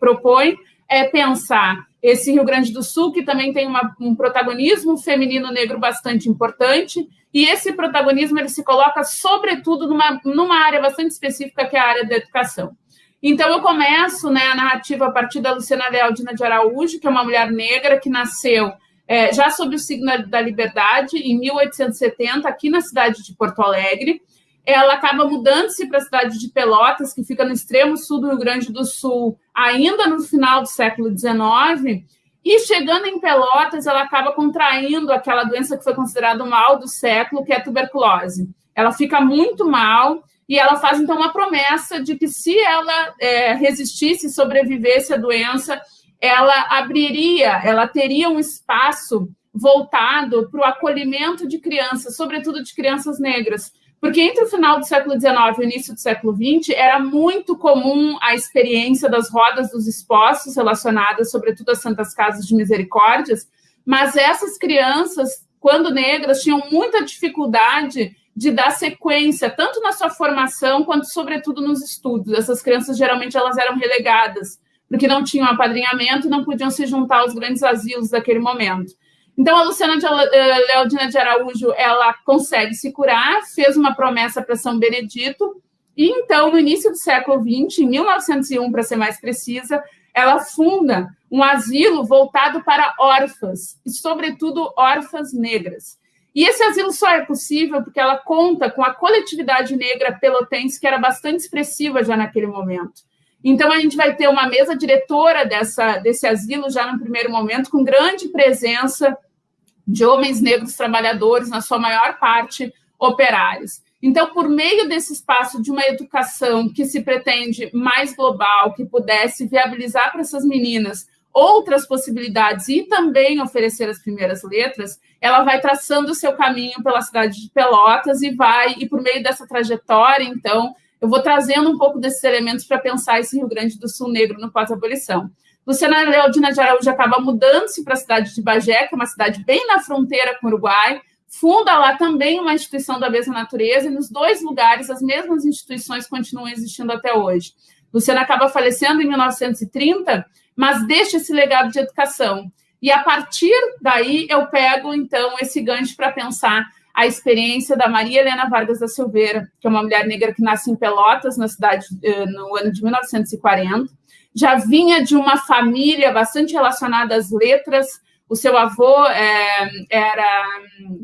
propõe é pensar esse Rio Grande do Sul, que também tem uma, um protagonismo feminino negro bastante importante, e esse protagonismo ele se coloca, sobretudo, numa, numa área bastante específica, que é a área da educação. Então, eu começo né, a narrativa a partir da Luciana Lealdina de Araújo, que é uma mulher negra que nasceu é, já sob o signo da liberdade, em 1870, aqui na cidade de Porto Alegre. Ela acaba mudando-se para a cidade de Pelotas, que fica no extremo sul do Rio Grande do Sul, ainda no final do século XIX. E chegando em Pelotas, ela acaba contraindo aquela doença que foi considerada o mal do século, que é a tuberculose. Ela fica muito mal e ela faz então uma promessa de que se ela é, resistisse e sobrevivesse à doença, ela abriria, ela teria um espaço voltado para o acolhimento de crianças, sobretudo de crianças negras. Porque entre o final do século XIX e o início do século XX, era muito comum a experiência das rodas dos expostos relacionadas, sobretudo, às Santas Casas de Misericórdias, mas essas crianças, quando negras, tinham muita dificuldade de dar sequência, tanto na sua formação, quanto, sobretudo, nos estudos. Essas crianças, geralmente, elas eram relegadas, porque não tinham apadrinhamento não podiam se juntar aos grandes asilos daquele momento. Então, a Luciana de eh, Leodina de Araújo, ela consegue se curar, fez uma promessa para São Benedito, e então, no início do século XX, em 1901, para ser mais precisa, ela funda um asilo voltado para órfãs, e, sobretudo, órfãs negras. E esse asilo só é possível porque ela conta com a coletividade negra pelotense, que era bastante expressiva já naquele momento. Então, a gente vai ter uma mesa diretora dessa, desse asilo já no primeiro momento, com grande presença de homens negros trabalhadores, na sua maior parte operários. Então, por meio desse espaço de uma educação que se pretende mais global, que pudesse viabilizar para essas meninas outras possibilidades e também oferecer as primeiras letras, ela vai traçando o seu caminho pela cidade de Pelotas e vai, e por meio dessa trajetória, então, eu vou trazendo um pouco desses elementos para pensar esse Rio Grande do Sul negro no pós-abolição. Luciana Leodina de Araújo acaba mudando-se para a cidade de Bagé, que é uma cidade bem na fronteira com o Uruguai, funda lá também uma instituição da mesma natureza, e nos dois lugares as mesmas instituições continuam existindo até hoje. Luciana acaba falecendo em 1930, mas deixa esse legado de educação. E a partir daí eu pego, então, esse gancho para pensar a experiência da Maria Helena Vargas da Silveira, que é uma mulher negra que nasce em Pelotas, na cidade, eh, no ano de 1940. Já vinha de uma família bastante relacionada às letras. O seu avô é, era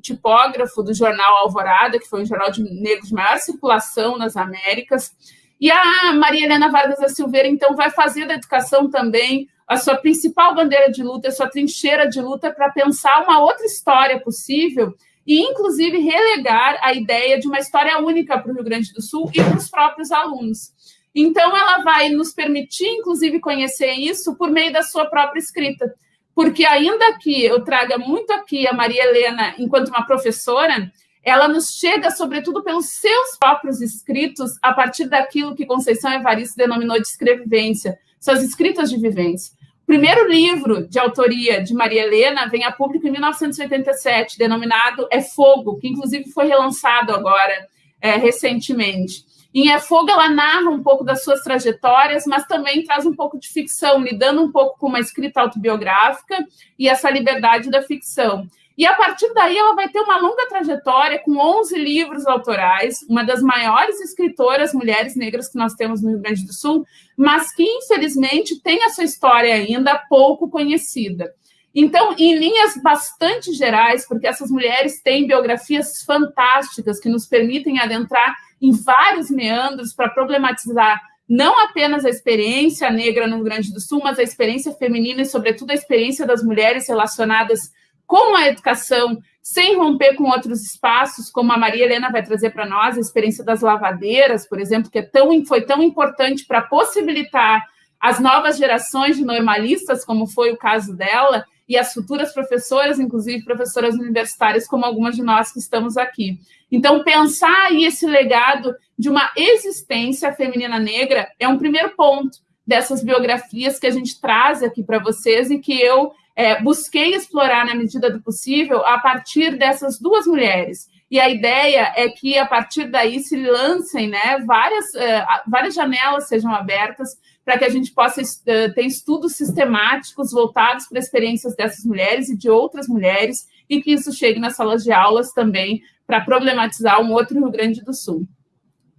tipógrafo do jornal Alvorada, que foi um jornal de negros de maior circulação nas Américas. E a Maria Helena Vargas da Silveira, então, vai fazer da educação também a sua principal bandeira de luta, a sua trincheira de luta para pensar uma outra história possível e, inclusive, relegar a ideia de uma história única para o Rio Grande do Sul e para os próprios alunos. Então, ela vai nos permitir, inclusive, conhecer isso por meio da sua própria escrita. Porque, ainda que eu traga muito aqui a Maria Helena enquanto uma professora, ela nos chega, sobretudo, pelos seus próprios escritos, a partir daquilo que Conceição Evaristo denominou de escrevivência, suas escritas de vivência primeiro livro de autoria de Maria Helena vem a público em 1987, denominado É Fogo, que inclusive foi relançado agora é, recentemente. Em É Fogo, ela narra um pouco das suas trajetórias, mas também traz um pouco de ficção, lidando um pouco com uma escrita autobiográfica e essa liberdade da ficção. E a partir daí ela vai ter uma longa trajetória com 11 livros autorais, uma das maiores escritoras mulheres negras que nós temos no Rio Grande do Sul, mas que infelizmente tem a sua história ainda pouco conhecida. Então, em linhas bastante gerais, porque essas mulheres têm biografias fantásticas que nos permitem adentrar em vários meandros para problematizar não apenas a experiência negra no Rio Grande do Sul, mas a experiência feminina e, sobretudo, a experiência das mulheres relacionadas com a educação, sem romper com outros espaços, como a Maria Helena vai trazer para nós, a experiência das lavadeiras, por exemplo, que é tão, foi tão importante para possibilitar as novas gerações de normalistas, como foi o caso dela, e as futuras professoras, inclusive professoras universitárias, como algumas de nós que estamos aqui. Então, pensar aí esse legado de uma existência feminina negra é um primeiro ponto dessas biografias que a gente traz aqui para vocês e que eu é, busquei explorar na medida do possível a partir dessas duas mulheres. E a ideia é que, a partir daí, se lancem né, várias, uh, várias janelas sejam abertas para que a gente possa uh, ter estudos sistemáticos voltados para experiências dessas mulheres e de outras mulheres, e que isso chegue nas salas de aulas também para problematizar um outro Rio Grande do Sul.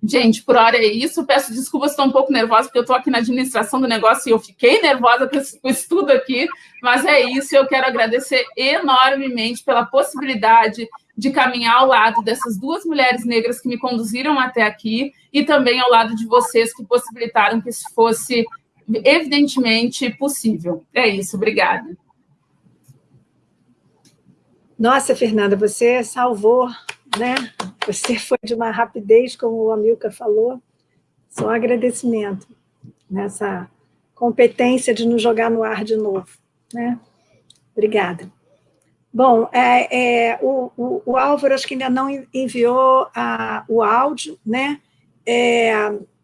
Gente, por hora é isso. Peço desculpas, estou um pouco nervosa, porque eu estou aqui na administração do negócio e eu fiquei nervosa com esse estudo aqui, mas é isso. Eu quero agradecer enormemente pela possibilidade de caminhar ao lado dessas duas mulheres negras que me conduziram até aqui e também ao lado de vocês que possibilitaram que isso fosse evidentemente possível. É isso, obrigada. Nossa, Fernanda, você salvou né? Você foi de uma rapidez, como o Amilcar falou, só um agradecimento nessa competência de nos jogar no ar de novo, né? Obrigada. Bom, é, é, o, o, o, Álvaro acho que ainda não enviou a, o áudio, né? É,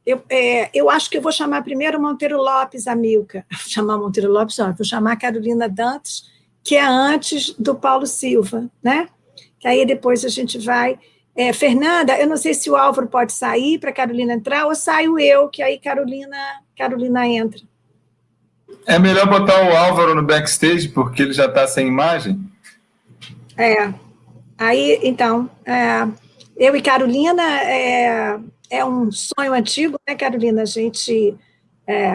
eu, é, eu acho que eu vou chamar primeiro Monteiro Lopes, Amilca. Vou chamar Monteiro Lopes, não, vou chamar Carolina Dantas, que é antes do Paulo Silva, né? Que aí depois a gente vai... É, Fernanda, eu não sei se o Álvaro pode sair para a Carolina entrar, ou saio eu, que aí Carolina, Carolina entra. É melhor botar o Álvaro no backstage, porque ele já está sem imagem? É. Aí, então, é, eu e Carolina, é, é um sonho antigo, né, Carolina? A gente é,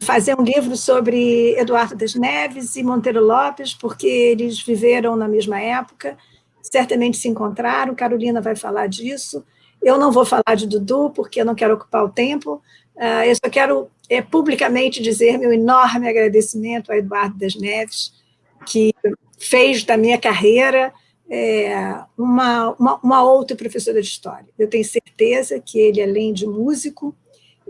fazer um livro sobre Eduardo das Neves e Monteiro Lopes, porque eles viveram na mesma época, certamente se encontraram, Carolina vai falar disso. Eu não vou falar de Dudu, porque eu não quero ocupar o tempo, ah, eu só quero é, publicamente dizer meu enorme agradecimento a Eduardo das Neves, que fez da minha carreira é, uma, uma, uma outra professora de história. Eu tenho certeza que ele, além de músico,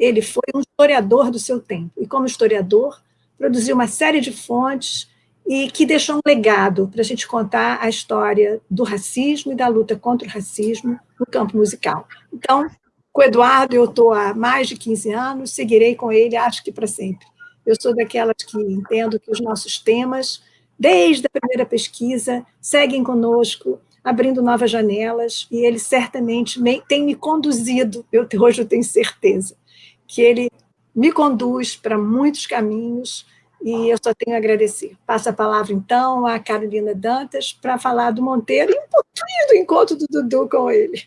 ele foi um historiador do seu tempo, e como historiador, produziu uma série de fontes e que deixou um legado para a gente contar a história do racismo e da luta contra o racismo no campo musical. Então, com o Eduardo eu estou há mais de 15 anos, seguirei com ele, acho que para sempre. Eu sou daquelas que entendo que os nossos temas, desde a primeira pesquisa, seguem conosco abrindo novas janelas, e ele certamente tem me conduzido, eu, hoje eu tenho certeza, que ele me conduz para muitos caminhos, e eu só tenho a agradecer. Passo a palavra, então, à Carolina Dantas para falar do Monteiro e um pouquinho do encontro do Dudu com ele.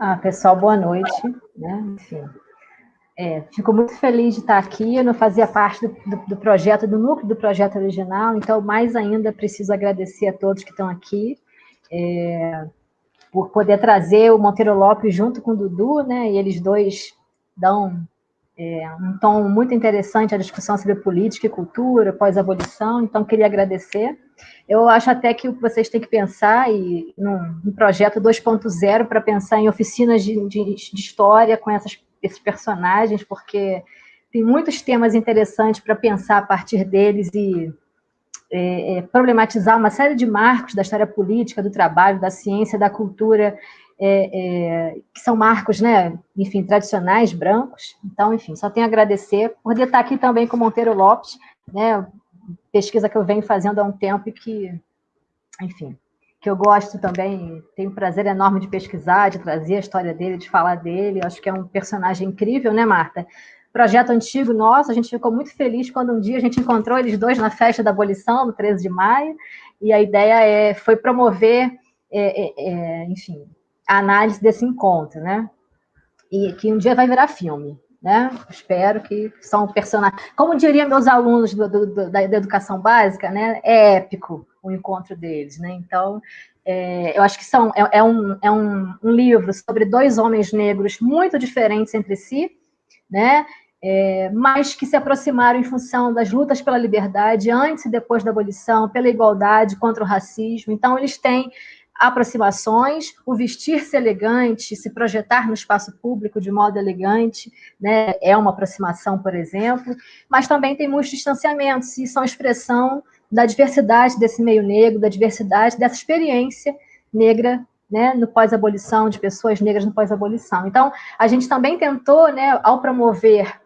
Ah, pessoal, boa noite. Né? Enfim, é, fico muito feliz de estar aqui. Eu não fazia parte do, do, do, projeto, do núcleo do projeto original, então, mais ainda, preciso agradecer a todos que estão aqui, é, por poder trazer o Monteiro Lopes junto com o Dudu, né? E eles dois dão é, um tom muito interessante à discussão sobre política e cultura, pós-abolição, então, queria agradecer. Eu acho até que vocês têm que pensar e, num, num projeto 2.0 para pensar em oficinas de, de, de história com essas esses personagens, porque tem muitos temas interessantes para pensar a partir deles e é, é, problematizar uma série de marcos da história política, do trabalho, da ciência, da cultura, é, é que são marcos, né, enfim, tradicionais, brancos. Então, enfim, só tenho a agradecer por estar aqui também com Monteiro Lopes, né, pesquisa que eu venho fazendo há um tempo e que, enfim, que eu gosto também, tenho um prazer enorme de pesquisar, de trazer a história dele, de falar dele. Acho que é um personagem incrível, né, Marta? Projeto antigo nosso, a gente ficou muito feliz quando um dia a gente encontrou eles dois na festa da abolição, no 13 de maio, e a ideia é, foi promover, é, é, é, enfim, a análise desse encontro, né? E que um dia vai virar filme, né? Espero que são personagens. Como diriam meus alunos do, do, do, da, da, educação básica, né? É épico o encontro deles, né? Então, é, eu acho que são, é, é, um, é um, um, livro sobre dois homens negros muito diferentes entre si, né? É, mas que se aproximaram em função das lutas pela liberdade antes e depois da abolição, pela igualdade, contra o racismo. Então, eles têm aproximações, o vestir-se elegante, se projetar no espaço público de modo elegante, né, é uma aproximação, por exemplo, mas também tem muitos distanciamentos, e são expressão da diversidade desse meio negro, da diversidade dessa experiência negra né, no pós-abolição, de pessoas negras no pós-abolição. Então, a gente também tentou, né, ao promover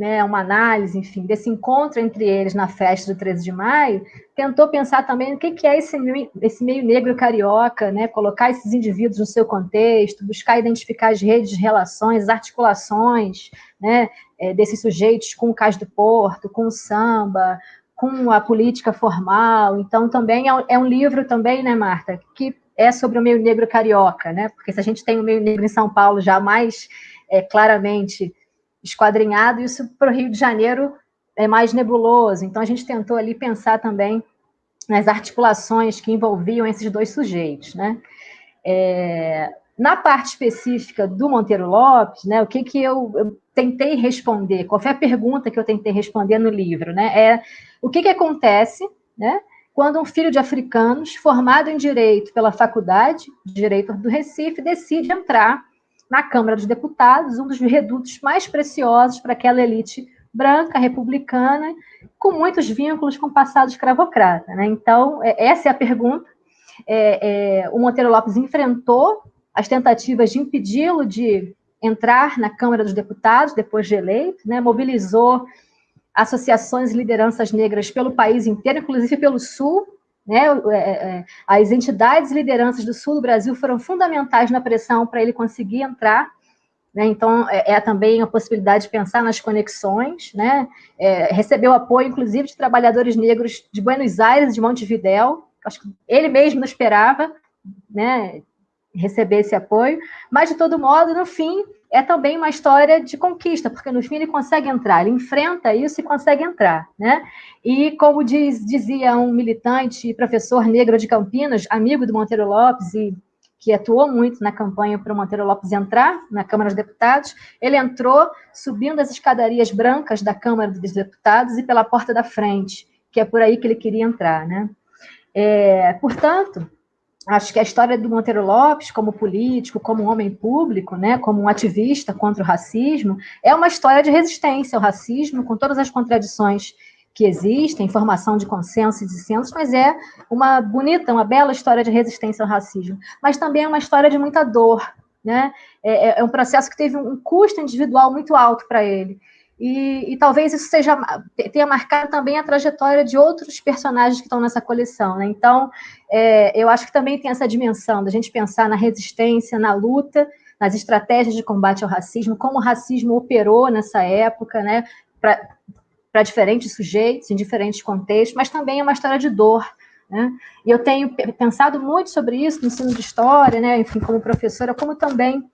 né, uma análise, enfim, desse encontro entre eles na festa do 13 de maio, tentou pensar também o que, é esse, esse meio negro carioca, né, colocar esses indivíduos no seu contexto, buscar identificar as redes de relações, as articulações né, é, desses sujeitos com o Cais do Porto, com o samba, com a política formal. Então, também é, é um livro também, né, Marta, que é sobre o meio negro carioca, né, porque se a gente tem o meio negro em São Paulo já mais é, claramente esquadrinhado, isso para o Rio de Janeiro é mais nebuloso. Então, a gente tentou ali pensar também nas articulações que envolviam esses dois sujeitos. Né? É, na parte específica do Monteiro Lopes, né, o que, que eu, eu, tentei responder, qual foi a pergunta que eu tentei responder no livro? Né, é o que, que acontece né, quando um filho de africanos, formado em Direito pela Faculdade de Direito do Recife, decide entrar na Câmara dos Deputados, um dos redutos mais preciosos para aquela elite branca, republicana, com muitos vínculos com o passado escravocrata. Né? Então, é, essa é a pergunta. É, é, o Monteiro Lopes enfrentou as tentativas de impedi-lo de entrar na Câmara dos Deputados, depois de eleito, né? mobilizou associações e lideranças negras pelo país inteiro, inclusive pelo Sul, né? É, é, as entidades e lideranças do sul do Brasil foram fundamentais na pressão para ele conseguir entrar. Né? Então, é, é, também a possibilidade de pensar nas conexões. Né? É, recebeu apoio, inclusive, de trabalhadores negros de Buenos Aires de Montevidéu. Acho que ele mesmo não esperava né, receber esse apoio. Mas, de todo modo, no fim, é também uma história de conquista, porque no fim ele consegue entrar, ele enfrenta isso e consegue entrar, né? E como diz, dizia um militante e professor negro de Campinas, amigo do Monteiro Lopes e que atuou muito na campanha para o Monteiro Lopes entrar na Câmara dos Deputados, ele entrou subindo as escadarias brancas da Câmara dos Deputados e pela porta da frente, que é por aí que ele queria entrar, né? É, portanto, acho que a história do Monteiro Lopes, como político, como homem público, né, como um ativista contra o racismo, é uma história de resistência ao racismo, com todas as contradições que existem, formação de consenso e dissensos, mas é uma bonita, uma bela história de resistência ao racismo. Mas também é uma história de muita dor, né? É, é, é um processo que teve um custo individual muito alto para ele. E, e, talvez isso seja tenha marcado também a trajetória de outros personagens que estão nessa coleção. Né? Então, é, eu acho que também tem essa dimensão da gente pensar na resistência, na luta, nas estratégias de combate ao racismo, como o racismo operou nessa época, né, para diferentes sujeitos, em diferentes contextos, mas também é uma história de dor. Né? E eu tenho pensado muito sobre isso no ensino de história, né, enfim, como professora, como também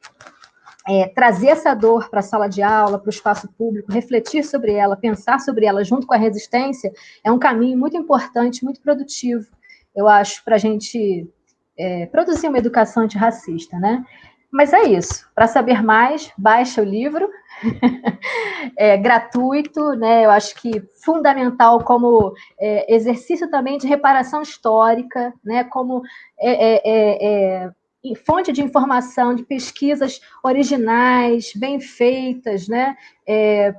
é, trazer essa dor para a sala de aula, para o espaço público, refletir sobre ela, pensar sobre ela junto com a resistência, é um caminho muito importante, muito produtivo, eu acho, para a gente é, produzir uma educação antirracista, né? Mas é isso. Para saber mais, baixa o livro. é gratuito, né? Eu acho que fundamental como é, exercício também de reparação histórica, né? Como é, é, é, é fonte de informação, de pesquisas originais, bem feitas, né, é,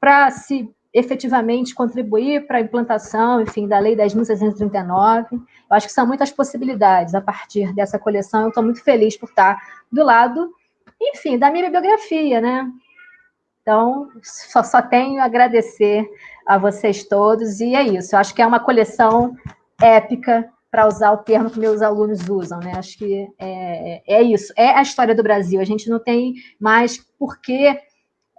para se efetivamente contribuir para a implantação, enfim, da Lei 10.639. Eu acho que são muitas possibilidades a partir dessa coleção. Eu estou muito feliz por estar do lado, enfim, da minha bibliografia, né? Então, só, só tenho a agradecer a vocês todos, e é isso. Eu acho que é uma coleção épica, para usar o termo que meus alunos usam, né? Acho que é, é isso, é a história do Brasil. A gente não tem mais porquê,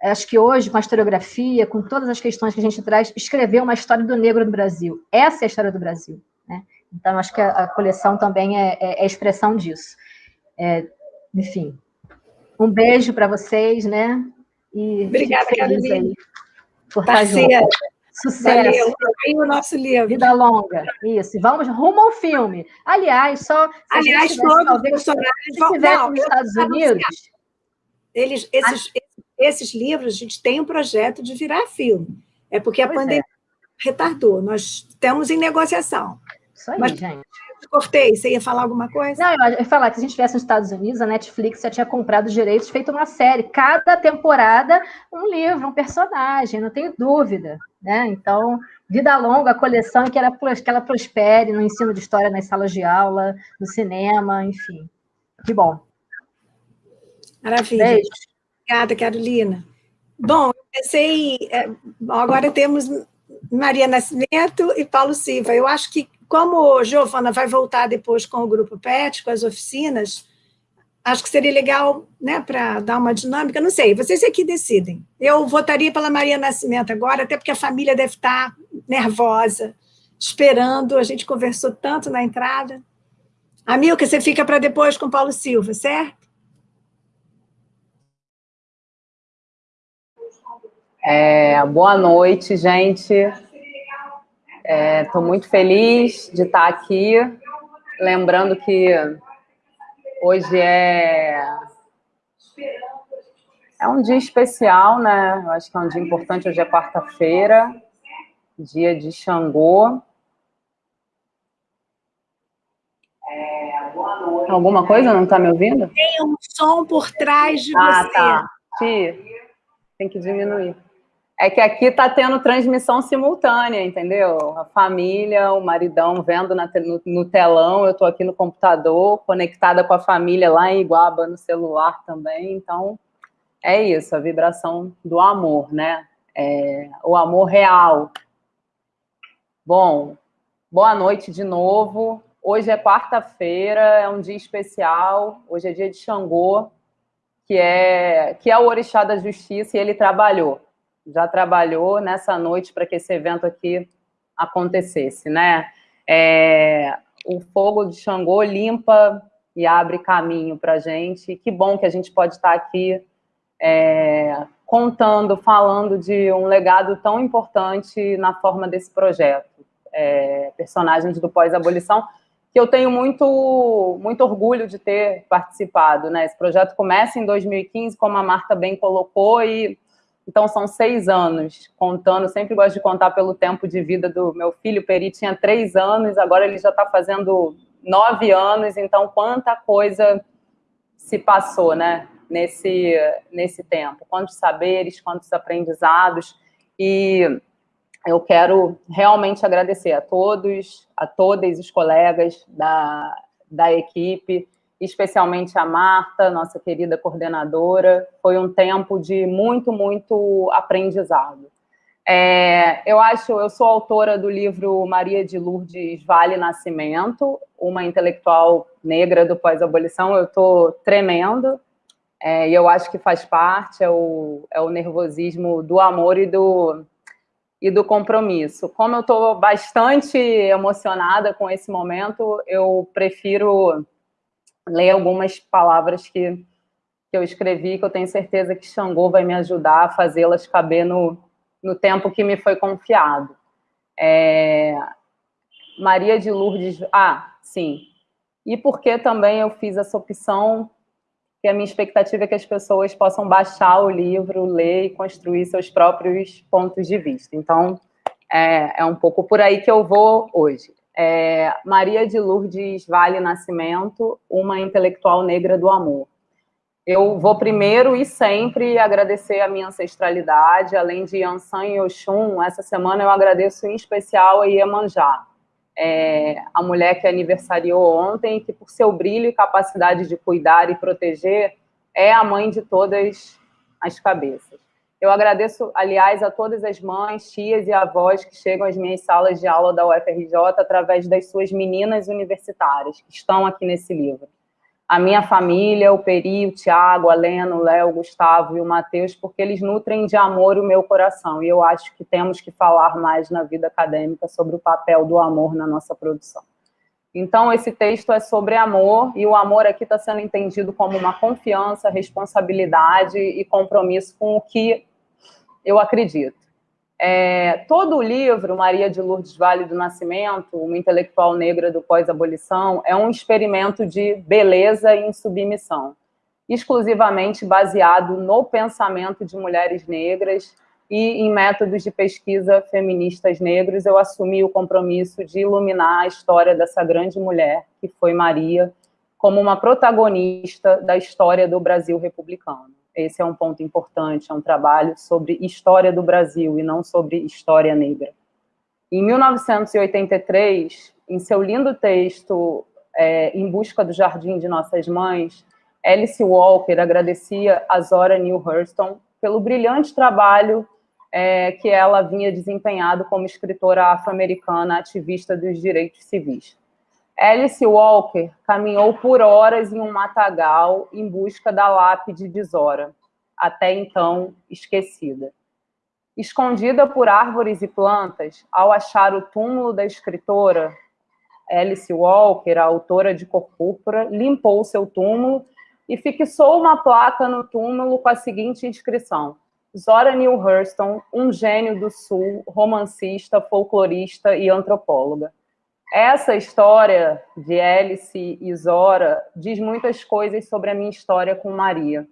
acho que hoje, com a historiografia, com todas as questões que a gente traz, escrever uma história do negro no Brasil. Essa é a história do Brasil, né? Então, acho que a, a coleção também é, é, é expressão disso. É, enfim, um beijo para vocês, né? E Obrigada, Carolina. Por. Estar junto. Sucesso. Valeu, o nosso livro. Vida longa. Isso. Vamos rumo ao filme. Aliás, só. Aliás, todos os personagens vão. Se nos Estados Unidos. Eles, esses, esses livros, a gente tem um projeto de virar filme. É porque a pois pandemia é. retardou. Nós estamos em negociação. Isso aí, Mas, gente cortei. Você ia falar alguma coisa? Não, eu ia falar que se a gente estivesse nos Estados Unidos, a Netflix já tinha comprado os direitos, feito uma série. Cada temporada, um livro, um personagem, não tenho dúvida. Né? Então, vida longa, a coleção que ela, que ela prospere no ensino de história nas salas de aula, no cinema, enfim. Que bom. Maravilha. Beijo. Obrigada, Carolina. Bom, eu pensei. É, agora temos Maria Nascimento e Paulo Silva. Eu acho que como Giovana vai voltar depois com o grupo PET, com as oficinas, acho que seria legal, né, para dar uma dinâmica, não sei, vocês aqui decidem. Eu votaria pela Maria Nascimento agora, até porque a família deve estar nervosa, esperando, a gente conversou tanto na entrada. Amilca, você fica para depois com Paulo Silva, certo? É, boa noite, gente. Estou é, muito feliz de estar aqui, lembrando que hoje é é um dia especial, né? Eu acho que é um dia importante. Hoje é quarta-feira, dia de Xangô. Alguma coisa? Não está me ouvindo? Tem um som por trás de ah, você. Ah, tá. Tem que diminuir. É que aqui está tendo transmissão simultânea, entendeu? A família, o maridão vendo na, no, no, telão, eu estou aqui no computador, conectada com a família lá em Iguaba, no celular também. Então, é isso, a vibração do amor, né? É, o amor real. Bom, boa noite de novo. Hoje é quarta-feira, é um dia especial. Hoje é dia de Xangô, que é, que é o orixá da justiça, e ele trabalhou já trabalhou nessa noite para que esse evento aqui acontecesse, né? É, o fogo de Xangô limpa e abre caminho para a gente. Que bom que a gente pode estar aqui é, contando, falando de um legado tão importante na forma desse projeto. É, personagens do pós-abolição, que eu tenho muito, muito orgulho de ter participado. Né? Esse projeto começa em 2015, como a Marta bem colocou, e então, são seis anos, contando, sempre gosto de contar pelo tempo de vida do meu filho, o Peri tinha três anos, agora ele já está fazendo nove anos, então quanta coisa se passou, né, nesse, nesse tempo, quantos saberes, quantos aprendizados, e eu quero realmente agradecer a todos, a todas os colegas da, da equipe, especialmente a Marta, nossa querida coordenadora. Foi um tempo de muito, muito aprendizado. É, eu acho, eu sou autora do livro Maria de Lourdes Vale Nascimento, uma intelectual negra do pós-abolição. Eu estou tremendo, é, e eu acho que faz parte, é o, é o nervosismo do amor e do, e do compromisso. Como eu estou bastante emocionada com esse momento, eu prefiro ler algumas palavras que, que eu escrevi, que eu tenho certeza que Xangô vai me ajudar a fazê-las caber no, no tempo que me foi confiado. É... Maria de Lourdes... Ah, sim. E porque também eu fiz essa opção, que a minha expectativa é que as pessoas possam baixar o livro, ler e construir seus próprios pontos de vista. Então, é, é um pouco por aí que eu vou hoje. É, Maria de Lourdes Vale Nascimento, uma intelectual negra do amor. Eu vou primeiro e sempre agradecer a minha ancestralidade, além de Yansan e Oxum, essa semana eu agradeço em especial a Iemanjá, é, a mulher que aniversariou ontem, que por seu brilho e capacidade de cuidar e proteger, é a mãe de todas as cabeças. Eu agradeço, aliás, a todas as mães, tias e avós que chegam às minhas salas de aula da UFRJ através das suas meninas universitárias, que estão aqui nesse livro a minha família, o Peri, o Tiago, a Lena, o Léo, o Gustavo e o Matheus, porque eles nutrem de amor o meu coração. E eu acho que temos que falar mais na vida acadêmica sobre o papel do amor na nossa produção. Então, esse texto é sobre amor, e o amor aqui está sendo entendido como uma confiança, responsabilidade e compromisso com o que eu acredito. É, todo o livro, Maria de Lourdes Vale do Nascimento, uma intelectual negra do pós-abolição, é um experimento de beleza e insubmissão, exclusivamente baseado no pensamento de mulheres negras e em métodos de pesquisa feministas negros, eu assumi o compromisso de iluminar a história dessa grande mulher, que foi Maria, como uma protagonista da história do Brasil republicano. Esse é um ponto importante, é um trabalho sobre história do Brasil e não sobre história negra. Em 1983, em seu lindo texto é, Em Busca do Jardim de Nossas Mães, Alice Walker agradecia a Zora Neale Hurston pelo brilhante trabalho é, que ela vinha desempenhado como escritora afro-americana ativista dos direitos civis. Alice Walker caminhou por horas em um matagal em busca da lápide de Zora, até então esquecida. Escondida por árvores e plantas, ao achar o túmulo da escritora Alice Walker, a autora de Cor Púrpura, limpou seu túmulo e fixou uma placa no túmulo com a seguinte inscrição: Zora Neale Hurston, um gênio do Sul, romancista, folclorista e antropóloga. Essa história de Alice e Zora diz muitas coisas sobre a minha história com Maria.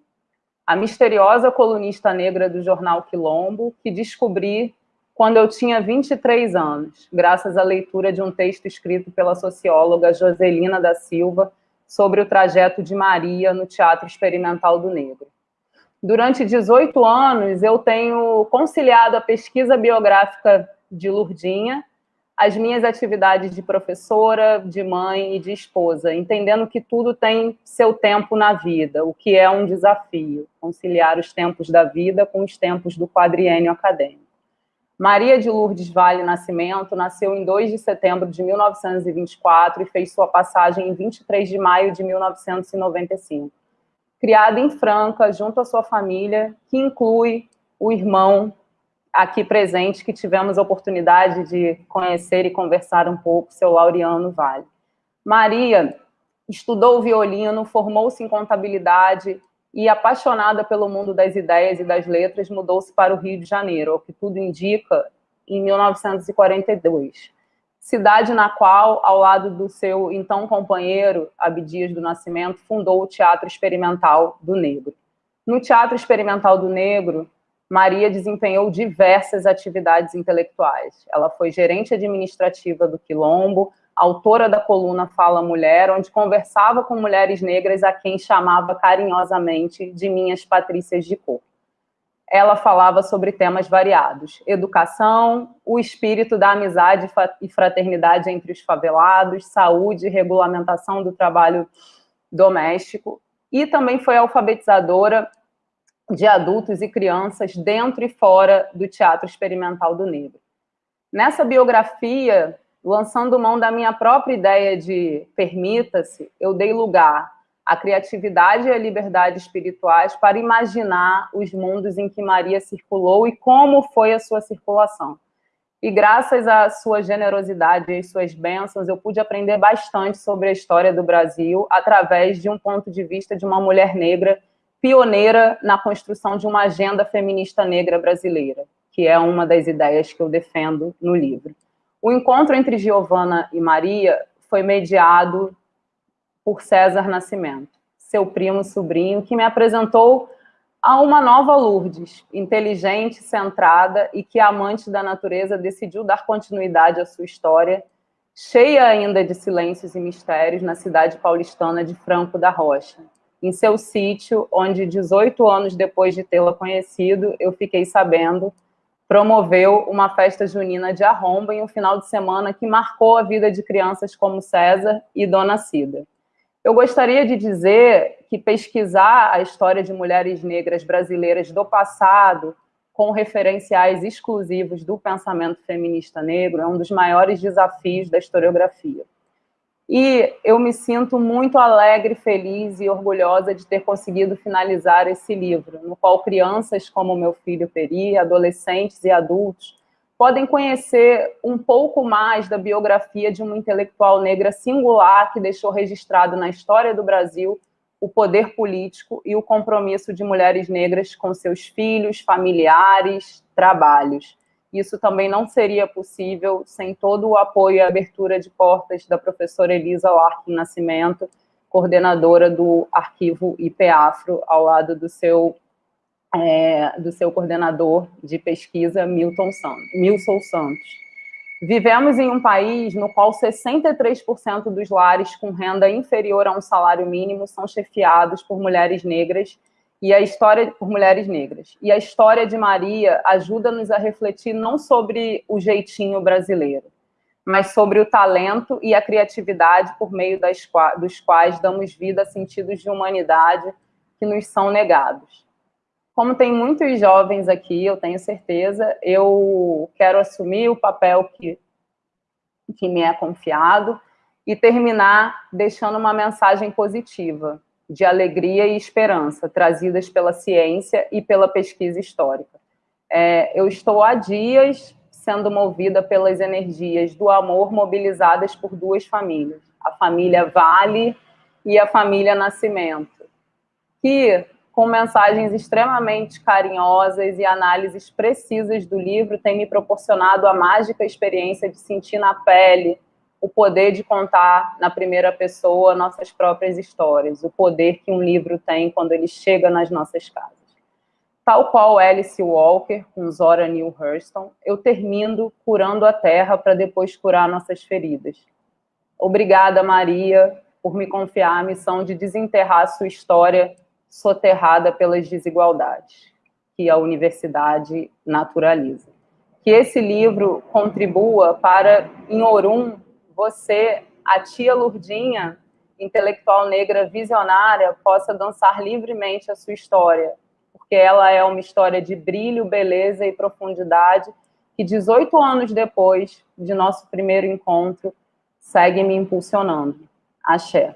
A misteriosa colunista negra do jornal Quilombo, que descobri quando eu tinha 23 anos, graças à leitura de um texto escrito pela socióloga Joselina da Silva sobre o trajeto de Maria no Teatro Experimental do Negro. Durante 18 anos, eu tenho conciliado a pesquisa biográfica de Lurdinha as minhas atividades de professora, de mãe e de esposa, entendendo que tudo tem seu tempo na vida, o que é um desafio, conciliar os tempos da vida com os tempos do quadriênio acadêmico. Maria de Lourdes Vale Nascimento nasceu em 2 de setembro de 1924 e fez sua passagem em 23 de maio de 1995. Criada em Franca, junto à sua família, que inclui o irmão aqui presente que tivemos a oportunidade de conhecer e conversar um pouco, seu Laureano Vale. Maria estudou violino, formou-se em contabilidade e, apaixonada pelo mundo das ideias e das letras, mudou-se para o Rio de Janeiro, o que tudo indica, em 1942. Cidade na qual, ao lado do seu então companheiro, Abdias do Nascimento, fundou o Teatro Experimental do Negro. No Teatro Experimental do Negro, Maria desempenhou diversas atividades intelectuais. Ela foi gerente administrativa do Quilombo, autora da coluna Fala Mulher, onde conversava com mulheres negras a quem chamava carinhosamente de minhas patrícias de cor. Ela falava sobre temas variados, educação, o espírito da amizade e fraternidade entre os favelados, saúde, regulamentação do trabalho doméstico e também foi alfabetizadora de adultos e crianças dentro e fora do Teatro Experimental do Negro. Nessa biografia, lançando mão da minha própria ideia de permita-se, eu dei lugar à criatividade e à liberdade espirituais para imaginar os mundos em que Maria circulou e como foi a sua circulação. E graças à sua generosidade e às suas bênçãos, eu pude aprender bastante sobre a história do Brasil através de um ponto de vista de uma mulher negra pioneira na construção de uma agenda feminista negra brasileira, que é uma das ideias que eu defendo no livro. O encontro entre Giovana e Maria foi mediado por César Nascimento, seu primo sobrinho, que me apresentou a uma nova Lourdes, inteligente, centrada e que, amante da natureza, decidiu dar continuidade à sua história, cheia ainda de silêncios e mistérios, na cidade paulistana de Franco da Rocha. Em seu sítio, onde 18 anos depois de tê-la conhecido, eu fiquei sabendo, promoveu uma festa junina de arromba em um final de semana que marcou a vida de crianças como César e Dona Cida. Eu gostaria de dizer que pesquisar a história de mulheres negras brasileiras do passado, com referenciais exclusivos do pensamento feminista negro, é um dos maiores desafios da historiografia. E eu me sinto muito alegre, feliz e orgulhosa de ter conseguido finalizar esse livro, no qual crianças como meu filho Peri, adolescentes e adultos, podem conhecer um pouco mais da biografia de uma intelectual negra singular que deixou registrado na história do Brasil o poder político e o compromisso de mulheres negras com seus filhos, familiares, trabalhos. Isso também não seria possível sem todo o apoio e abertura de portas da professora Elisa Larkin Nascimento, coordenadora do arquivo IPAFRO, ao lado do seu é, do seu coordenador de pesquisa, Milton Santos, Milson Santos. Vivemos em um país no qual 63% dos lares com renda inferior a um salário mínimo são chefiados por mulheres negras e a história por mulheres negras. E a história de Maria ajuda-nos a refletir não sobre o jeitinho brasileiro, mas sobre o talento e a criatividade por meio das, dos quais damos vida a sentidos de humanidade que nos são negados. Como tem muitos jovens aqui, eu tenho certeza, eu quero assumir o papel que, que me é confiado e terminar deixando uma mensagem positiva, de alegria e esperança, trazidas pela ciência e pela pesquisa histórica. É, eu estou há dias sendo movida pelas energias do amor mobilizadas por duas famílias, a família Vale e a família Nascimento, que com mensagens extremamente carinhosas e análises precisas do livro, tem me proporcionado a mágica experiência de sentir na pele o poder de contar na primeira pessoa nossas próprias histórias, o poder que um livro tem quando ele chega nas nossas casas. Tal qual Alice Walker, com Zora Neale Hurston, eu termino curando a terra para depois curar nossas feridas. Obrigada, Maria, por me confiar a missão de desenterrar sua história soterrada pelas desigualdades que a universidade naturaliza. Que esse livro contribua para, em Orum, você, a tia Lurdinha, intelectual negra visionária, possa dançar livremente a sua história, porque ela é uma história de brilho, beleza e profundidade que 18 anos depois de nosso primeiro encontro segue me impulsionando. Axé.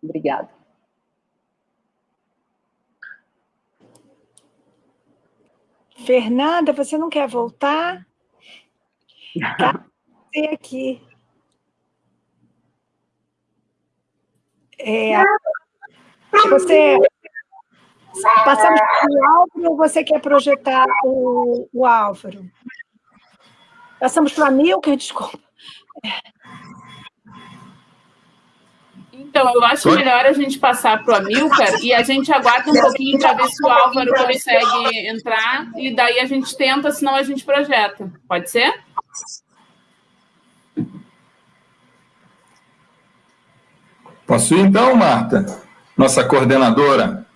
Obrigada. Fernanda, você não quer voltar? Aqui? É, você passamos o Álvaro ou você quer projetar o, o Álvaro? Passamos para a Milka, desculpa. Então, eu acho melhor a gente passar para o Amilcar e a gente aguarda um pouquinho para ver se o Álvaro consegue entrar e daí a gente tenta, senão a gente projeta. Pode ser? Posso ir então, Marta? Nossa coordenadora.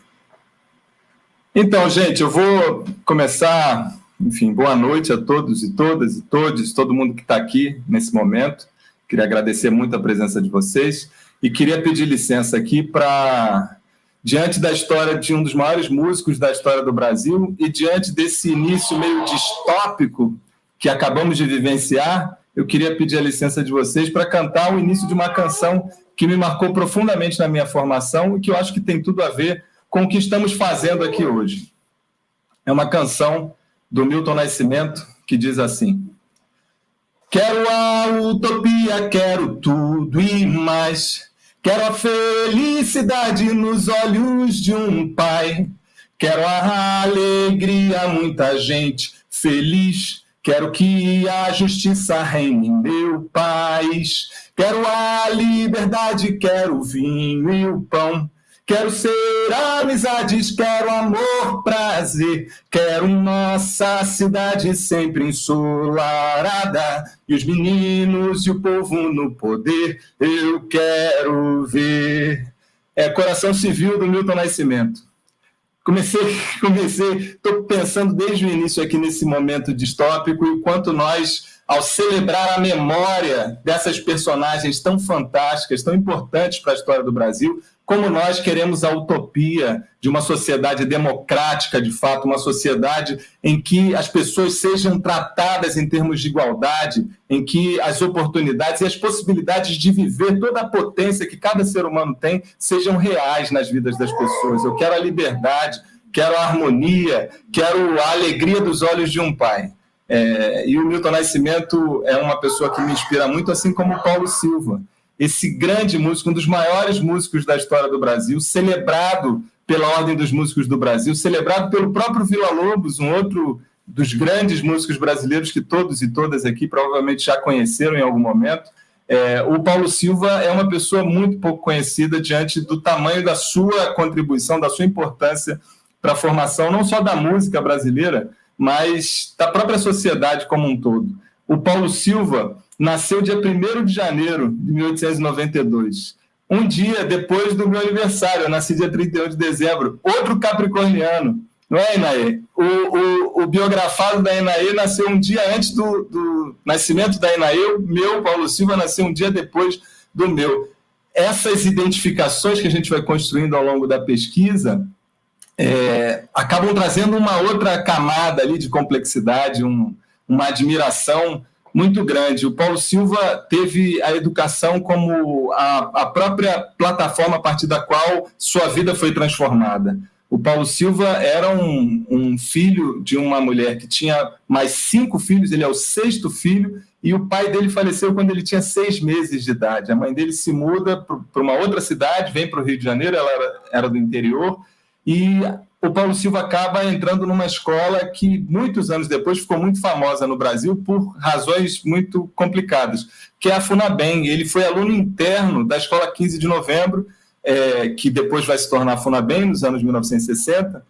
Então, gente, eu vou começar, enfim, boa noite a todos e todas e todos, todo mundo que está aqui nesse momento. Queria agradecer muito a presença de vocês e queria pedir licença aqui para, diante da história de um dos maiores músicos da história do Brasil e diante desse início meio distópico que acabamos de vivenciar, eu queria pedir a licença de vocês para cantar o início de uma canção que me marcou profundamente na minha formação e que eu acho que tem tudo a ver com o que estamos fazendo aqui hoje. É uma canção do Milton Nascimento que diz assim: Quero a utopia, quero tudo e mais. Quero a felicidade nos olhos de um pai. Quero a alegria, muita gente feliz. Quero que a justiça reine em meu país. Quero a liberdade, quero o vinho e o pão. Quero ser amizades, quero amor, prazer. Quero nossa cidade sempre ensolarada. E os meninos e o povo no poder, eu quero ver. É Coração Civil do Milton Nascimento. Comecei, comecei, estou pensando desde o início aqui nesse momento distópico e quanto nós ao celebrar a memória dessas personagens tão fantásticas, tão importantes para a história do Brasil, como nós queremos a utopia de uma sociedade democrática, de fato, uma sociedade em que as pessoas sejam tratadas em termos de igualdade, em que as oportunidades e as possibilidades de viver toda a potência que cada ser humano tem sejam reais nas vidas das pessoas. Eu quero a liberdade, quero a harmonia, quero a alegria dos olhos de um pai. É, e o Milton Nascimento é uma pessoa que me inspira muito, assim como o Paulo Silva. Esse grande músico, um dos maiores músicos da história do Brasil, celebrado pela Ordem dos Músicos do Brasil, celebrado pelo próprio Vila Lobos, um outro dos grandes músicos brasileiros que todos e todas aqui provavelmente já conheceram em algum momento. É, o Paulo Silva é uma pessoa muito pouco conhecida diante do tamanho da sua contribuição, da sua importância para a formação não só da música brasileira, mas da própria sociedade como um todo. O Paulo Silva nasceu dia 1 de janeiro de 1892. Um dia depois do meu aniversário, eu nasci dia 31 de dezembro. Outro capricorniano, não é, Inaê? O, o, o biografado da Inaê nasceu um dia antes do, do nascimento da Inaê, o meu, Paulo Silva, nasceu um dia depois do meu. Essas identificações que a gente vai construindo ao longo da pesquisa, é, acabam trazendo uma outra camada ali de complexidade, um, uma admiração muito grande. O Paulo Silva teve a educação como a, a própria plataforma a partir da qual sua vida foi transformada. O Paulo Silva era um, um, filho de uma mulher que tinha mais cinco filhos, ele é o sexto filho, e o pai dele faleceu quando ele tinha seis meses de idade. A mãe dele se muda para uma outra cidade, vem para o Rio de Janeiro, ela era, era do interior, e o Paulo Silva acaba entrando numa escola que muitos anos depois ficou muito famosa no Brasil por razões muito complicadas, que é a Funabem. Ele foi aluno interno da Escola 15 de Novembro, é, que depois vai se tornar a Funabem nos anos 1960,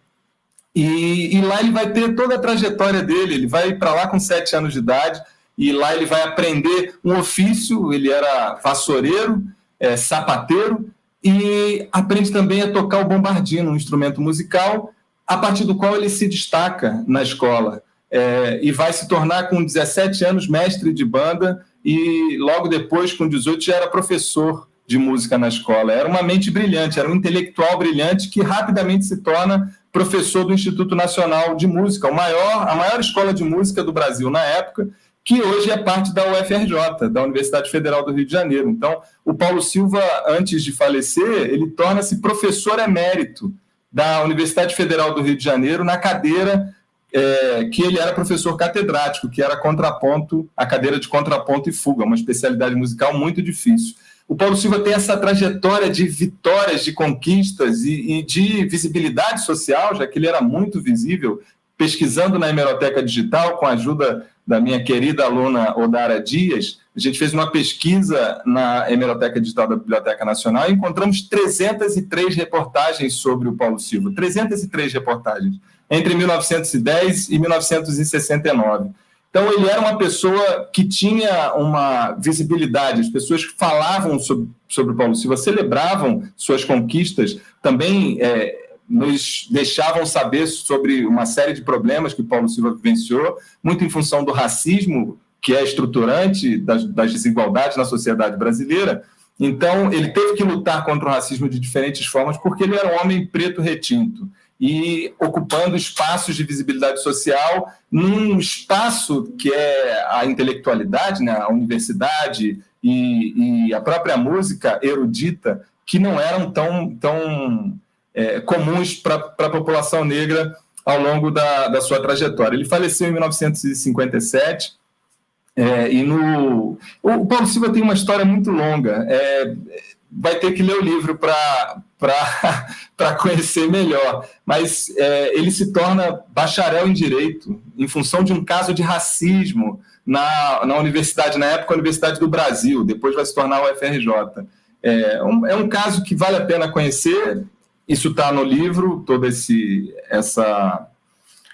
e, e lá ele vai ter toda a trajetória dele. Ele vai para lá com sete anos de idade, e lá ele vai aprender um ofício, ele era vassoureiro, é, sapateiro, e aprende também a tocar o bombardino, um instrumento musical, a partir do qual ele se destaca na escola. É, e vai se tornar, com 17 anos, mestre de banda, e logo depois, com 18, já era professor de música na escola. Era uma mente brilhante, era um intelectual brilhante que rapidamente se torna professor do Instituto Nacional de Música, o maior, a maior escola de música do Brasil na época, que hoje é parte da UFRJ, da Universidade Federal do Rio de Janeiro. Então, o Paulo Silva, antes de falecer, ele torna-se professor emérito da Universidade Federal do Rio de Janeiro na cadeira é, que ele era professor catedrático, que era contraponto, a cadeira de contraponto e fuga, uma especialidade musical muito difícil. O Paulo Silva tem essa trajetória de vitórias, de conquistas e, e de visibilidade social, já que ele era muito visível, pesquisando na hemeroteca digital, com a ajuda da minha querida aluna Odara Dias, a gente fez uma pesquisa na Hemeroteca Digital da Biblioteca Nacional e encontramos 303 reportagens sobre o Paulo Silva. 303 reportagens, entre 1910 e 1969. Então, ele era uma pessoa que tinha uma visibilidade, as pessoas que falavam sobre, sobre o Paulo Silva celebravam suas conquistas, também é, nos deixavam saber sobre uma série de problemas que Paulo Silva vivenciou, muito em função do racismo, que é estruturante das, das desigualdades na sociedade brasileira, Então, ele teve que lutar contra o racismo de diferentes formas, porque ele era um homem preto retinto e ocupando espaços de visibilidade social num espaço que é a intelectualidade, né, a universidade e, e a própria música erudita, que não eram tão, tão é, comuns para a população negra ao longo da, da sua trajetória. Ele faleceu em 1957, é, e no... O Paulo Silva tem uma história muito longa, é, vai ter que ler o livro para conhecer melhor, mas é, ele se torna bacharel em Direito em função de um caso de racismo na, na universidade, na época Universidade do Brasil, depois vai se tornar o UFRJ. É um, é um caso que vale a pena conhecer, isso está no livro, todo esse, essa,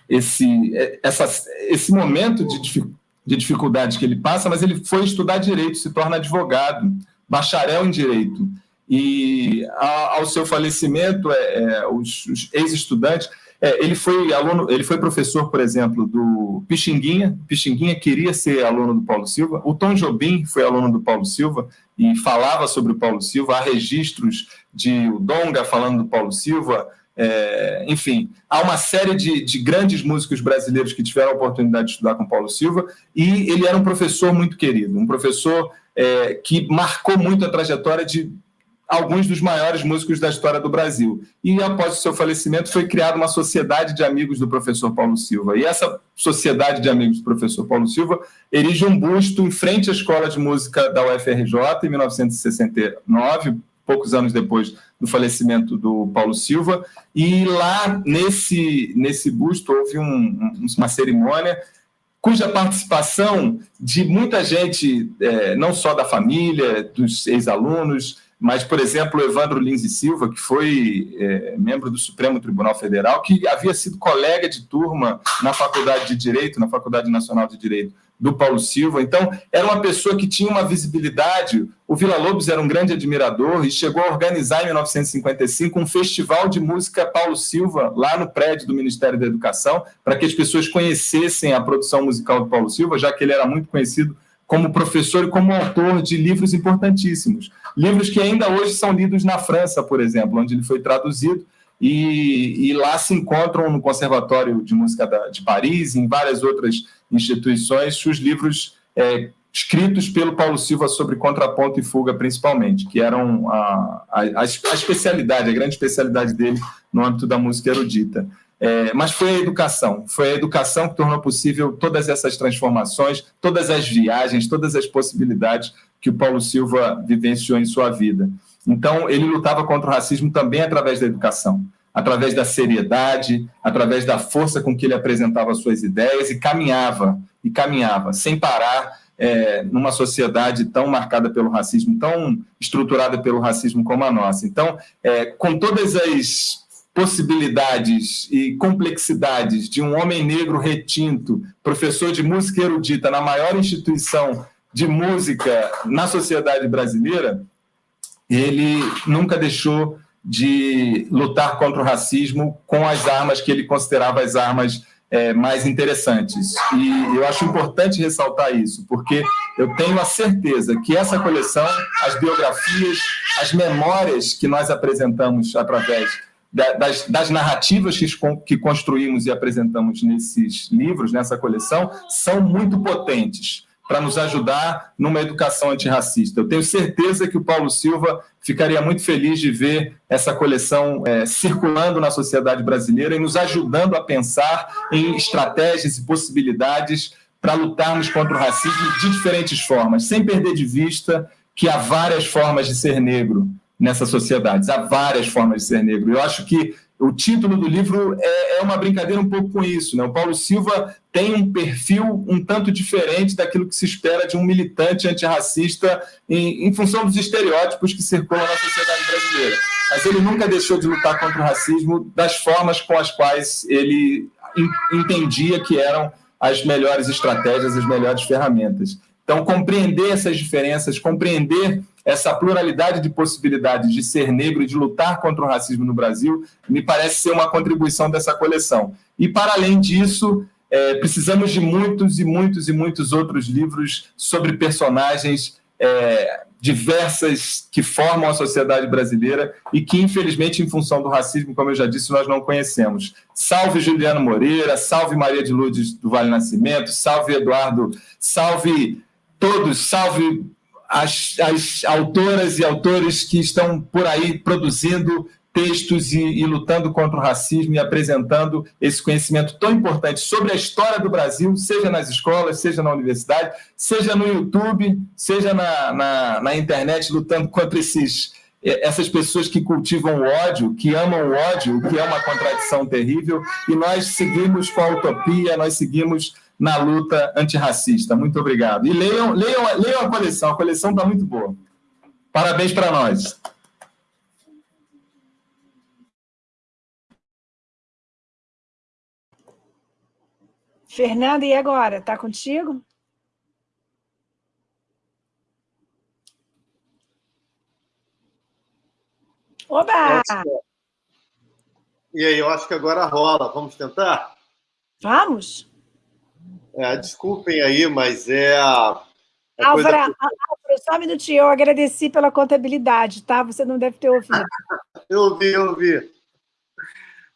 esse, essa, esse momento de, de dificuldade que ele passa, mas ele foi estudar Direito, se torna advogado, bacharel em Direito. E ao seu falecimento, é, é, os, os ex-estudantes é, ele foi aluno, ele foi professor, por exemplo, do Pixinguinha. Pixinguinha queria ser aluno do Paulo Silva. O Tom Jobim foi aluno do Paulo Silva e falava sobre o Paulo Silva. Há registros de o Donga falando do Paulo Silva. É, enfim, há uma série de, de, grandes músicos brasileiros que tiveram a oportunidade de estudar com Paulo Silva e ele era um professor muito querido, um professor é, que marcou muito a trajetória de alguns dos maiores músicos da história do Brasil. E após o seu falecimento foi criada uma sociedade de amigos do professor Paulo Silva. E essa sociedade de amigos do professor Paulo Silva erige um busto em frente à Escola de Música da UFRJ em 1969, poucos anos depois do falecimento do Paulo Silva. E lá, nesse, nesse busto, houve um, uma cerimônia cuja participação de muita gente, é, não só da família, dos ex-alunos, mas, por exemplo, Evandro Lins e Silva, que foi é, membro do Supremo Tribunal Federal, que havia sido colega de turma na Faculdade de Direito, na Faculdade Nacional de Direito do Paulo Silva. Então, era uma pessoa que tinha uma visibilidade. O Vila Lobos era um grande admirador e chegou a organizar, em 1955, um festival de música Paulo Silva, lá no prédio do Ministério da Educação, para que as pessoas conhecessem a produção musical do Paulo Silva, já que ele era muito conhecido como professor e como autor de livros importantíssimos. Livros que ainda hoje são lidos na França, por exemplo, onde ele foi traduzido, e, e lá se encontram no Conservatório de Música da, de Paris, em várias outras instituições, os livros é, escritos pelo Paulo Silva sobre contraponto e fuga, principalmente, que eram a, a, a especialidade, a grande especialidade dele no âmbito da música erudita. É, mas foi a educação, foi a educação que tornou possível todas essas transformações, todas as viagens, todas as possibilidades que o Paulo Silva vivenciou em sua vida. Então, ele lutava contra o racismo também através da educação, através da seriedade, através da força com que ele apresentava suas ideias e caminhava, e caminhava, sem parar, é, numa sociedade tão marcada pelo racismo, tão estruturada pelo racismo como a nossa. Então, é, com todas as possibilidades e complexidades de um homem negro retinto, professor de música erudita na maior instituição de música na sociedade brasileira, ele nunca deixou de lutar contra o racismo com as armas que ele considerava as armas é, mais interessantes. E eu acho importante ressaltar isso, porque eu tenho a certeza que essa coleção, as biografias, as memórias que nós apresentamos através das, das, narrativas que, que construímos e apresentamos nesses livros, nessa coleção, são muito potentes para nos ajudar numa educação antirracista. Eu tenho certeza que o Paulo Silva ficaria muito feliz de ver essa coleção é, circulando na sociedade brasileira e nos ajudando a pensar em estratégias e possibilidades para lutarmos contra o racismo de diferentes formas, sem perder de vista que há várias formas de ser negro, nessas sociedades. Há várias formas de ser negro. Eu acho que o título do livro é, é, uma brincadeira um pouco com isso. Né? O Paulo Silva tem um perfil um tanto diferente daquilo que se espera de um militante antirracista em, em função dos estereótipos que circulam na sociedade brasileira. Mas ele nunca deixou de lutar contra o racismo das formas com as quais ele entendia que eram as melhores estratégias, as melhores ferramentas. Então, compreender essas diferenças, compreender essa pluralidade de possibilidades de ser negro e de lutar contra o racismo no Brasil, me parece ser uma contribuição dessa coleção. E, para além disso, é, precisamos de muitos e muitos e muitos outros livros sobre personagens é, diversas que formam a sociedade brasileira e que, infelizmente, em função do racismo, como eu já disse, nós não conhecemos. Salve Juliano Moreira, salve Maria de Lourdes do Vale Nascimento, salve Eduardo, salve todos, salve as, as autoras e autores que estão por aí produzindo textos e, e, lutando contra o racismo e apresentando esse conhecimento tão importante sobre a história do Brasil, seja nas escolas, seja na universidade, seja no YouTube, seja na, na, na internet, lutando contra esses, essas pessoas que cultivam o ódio, que amam o ódio, o que é uma contradição terrível, e nós seguimos com a utopia, nós seguimos na luta antirracista. Muito obrigado. E leiam, leiam, leiam a coleção, a coleção está muito boa. Parabéns para nós. Fernanda, e agora? Está contigo? Oba! E aí, eu acho que agora rola. Vamos tentar? Vamos. É, desculpem aí, mas é a. a Álvaro, coisa... só um minutinho. Eu agradeci pela contabilidade, tá? Você não deve ter ouvido. eu ouvi, eu ouvi.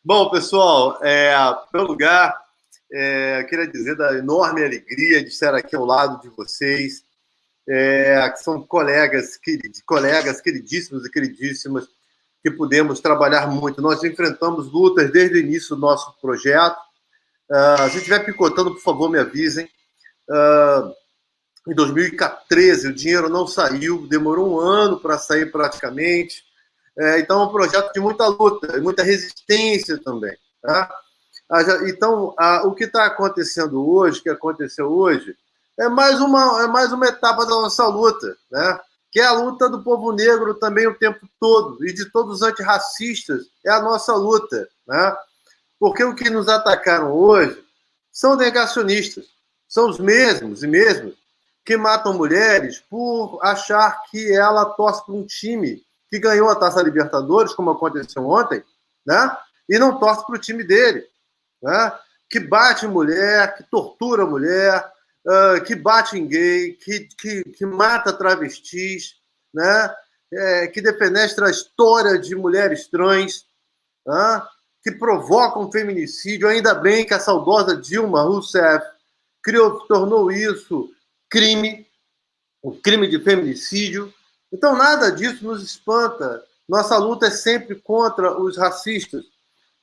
Bom, pessoal, é, pelo lugar, é, queria dizer da enorme alegria de estar aqui ao lado de vocês, é, que são colegas, colegas queridíssimos e queridíssimas, que pudemos trabalhar muito. Nós enfrentamos lutas desde o início do nosso projeto. Uh, se estiver picotando, por favor, me avisem. Uh, em 2013, o dinheiro não saiu, demorou um ano para sair praticamente. É, então, é um projeto de muita luta, muita resistência também. Tá? Então, o que está acontecendo hoje, que aconteceu hoje, é mais uma, é mais uma etapa da nossa luta, né? que é a luta do povo negro também o tempo todo, e de todos os antirracistas, é a nossa luta. Né? Porque o que nos atacaram hoje são negacionistas, são os mesmos e mesmos que matam mulheres por achar que ela torce para um time que ganhou a Taça Libertadores, como aconteceu ontem, né? e não torce para o time dele né? que bate mulher, que tortura mulher, uh, que bate em gay, que, que, que mata travestis, né? É, que defenestra a história de mulheres trans, né? Que provocam feminicídio. Ainda bem que a saudosa Dilma Rousseff criou, tornou isso crime, o crime de feminicídio. Então, nada disso nos espanta. Nossa luta é sempre contra os racistas,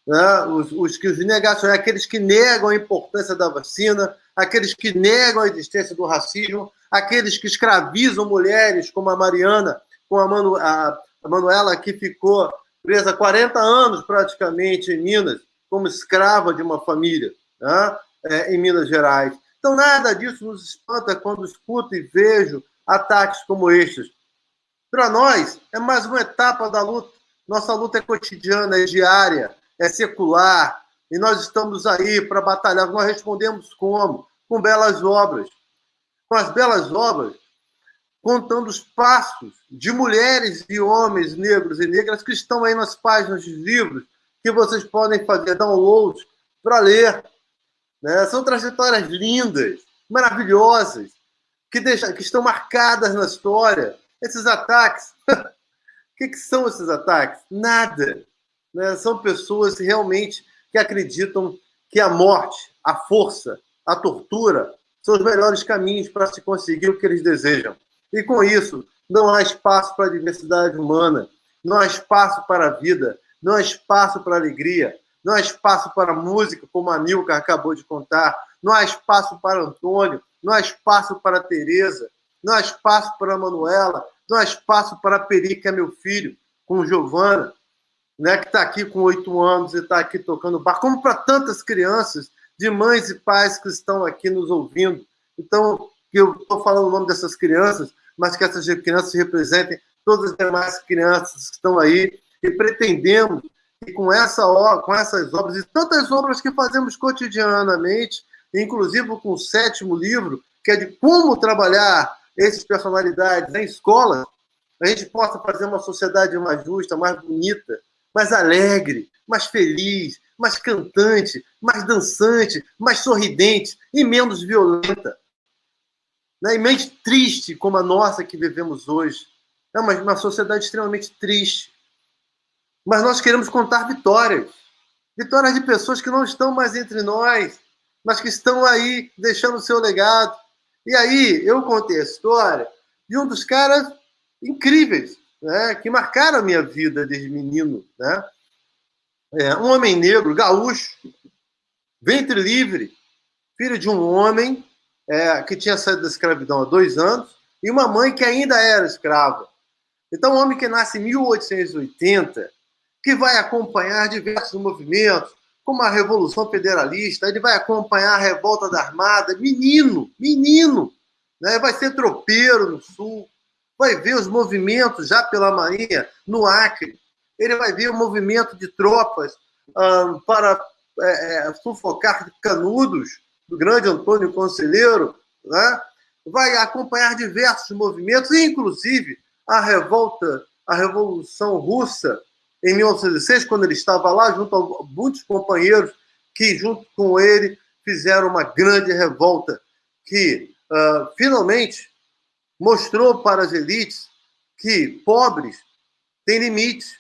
né? os, os, os negacionistas, aqueles que negam a importância da vacina, aqueles que negam a existência do racismo, aqueles que escravizam mulheres, como a Mariana, com a, Manu, a, a Manuela, que ficou presa 40 anos praticamente em Minas, como escrava de uma família, né? é, em Minas Gerais. Então, nada disso nos espanta quando escuto e vejo ataques como estes. Para nós, é mais uma etapa da luta. Nossa luta é cotidiana, é diária, é secular, e nós estamos aí para batalhar. Nós respondemos como? Com belas obras. Com as belas obras, contando os passos de mulheres e homens negros e negras que estão aí nas páginas de livros que vocês podem fazer download para ler. Né? São trajetórias lindas, maravilhosas, que, deixam, que estão marcadas na história. Esses ataques. o que, que são esses ataques? Nada né, são pessoas realmente que acreditam que a morte, a força, a tortura são os melhores caminhos para se conseguir o que eles desejam. E com isso, não há espaço para a diversidade humana, não há espaço para a vida, não há espaço para a alegria, não há espaço para a música, como a Nilka acabou de contar, não há espaço para Antônio, não há espaço para Tereza, não há espaço para a Manuela, não há espaço para a Peri, que é meu filho, com Giovana, né, que está aqui com oito anos e está aqui tocando bar, como para tantas crianças, de mães e pais que estão aqui nos ouvindo. Então, eu estou falando o nome dessas crianças, mas que essas crianças representem todas as demais crianças que estão aí e pretendemos que com, essa, com essas obras e tantas obras que fazemos cotidianamente, inclusive com o sétimo livro, que é de como trabalhar essas personalidades em escola, a gente possa fazer uma sociedade mais justa, mais bonita, mais alegre, mais feliz, mais cantante, mais dançante, mais sorridente e menos violenta. Né? E menos triste como a nossa que vivemos hoje. É uma, uma sociedade extremamente triste. Mas nós queremos contar vitórias. Vitórias de pessoas que não estão mais entre nós, mas que estão aí deixando o seu legado. E aí eu contei a história de um dos caras incríveis, né, que marcaram a minha vida desde menino. Né? É, um homem negro, gaúcho, ventre livre, filho de um homem é, que tinha saído da escravidão há dois anos e uma mãe que ainda era escrava. Então, um homem que nasce em 1880, que vai acompanhar diversos movimentos, como a Revolução Federalista, ele vai acompanhar a Revolta da Armada, menino, menino, né? vai ser tropeiro no Sul, vai ver os movimentos já pela Marinha no Acre, ele vai ver o movimento de tropas um, para é, é, sufocar canudos do grande Antônio Conselheiro, né? vai acompanhar diversos movimentos, inclusive a revolta, a Revolução Russa, em 1906, quando ele estava lá, junto a muitos companheiros que, junto com ele, fizeram uma grande revolta que, uh, finalmente, mostrou para as elites que pobres têm limites.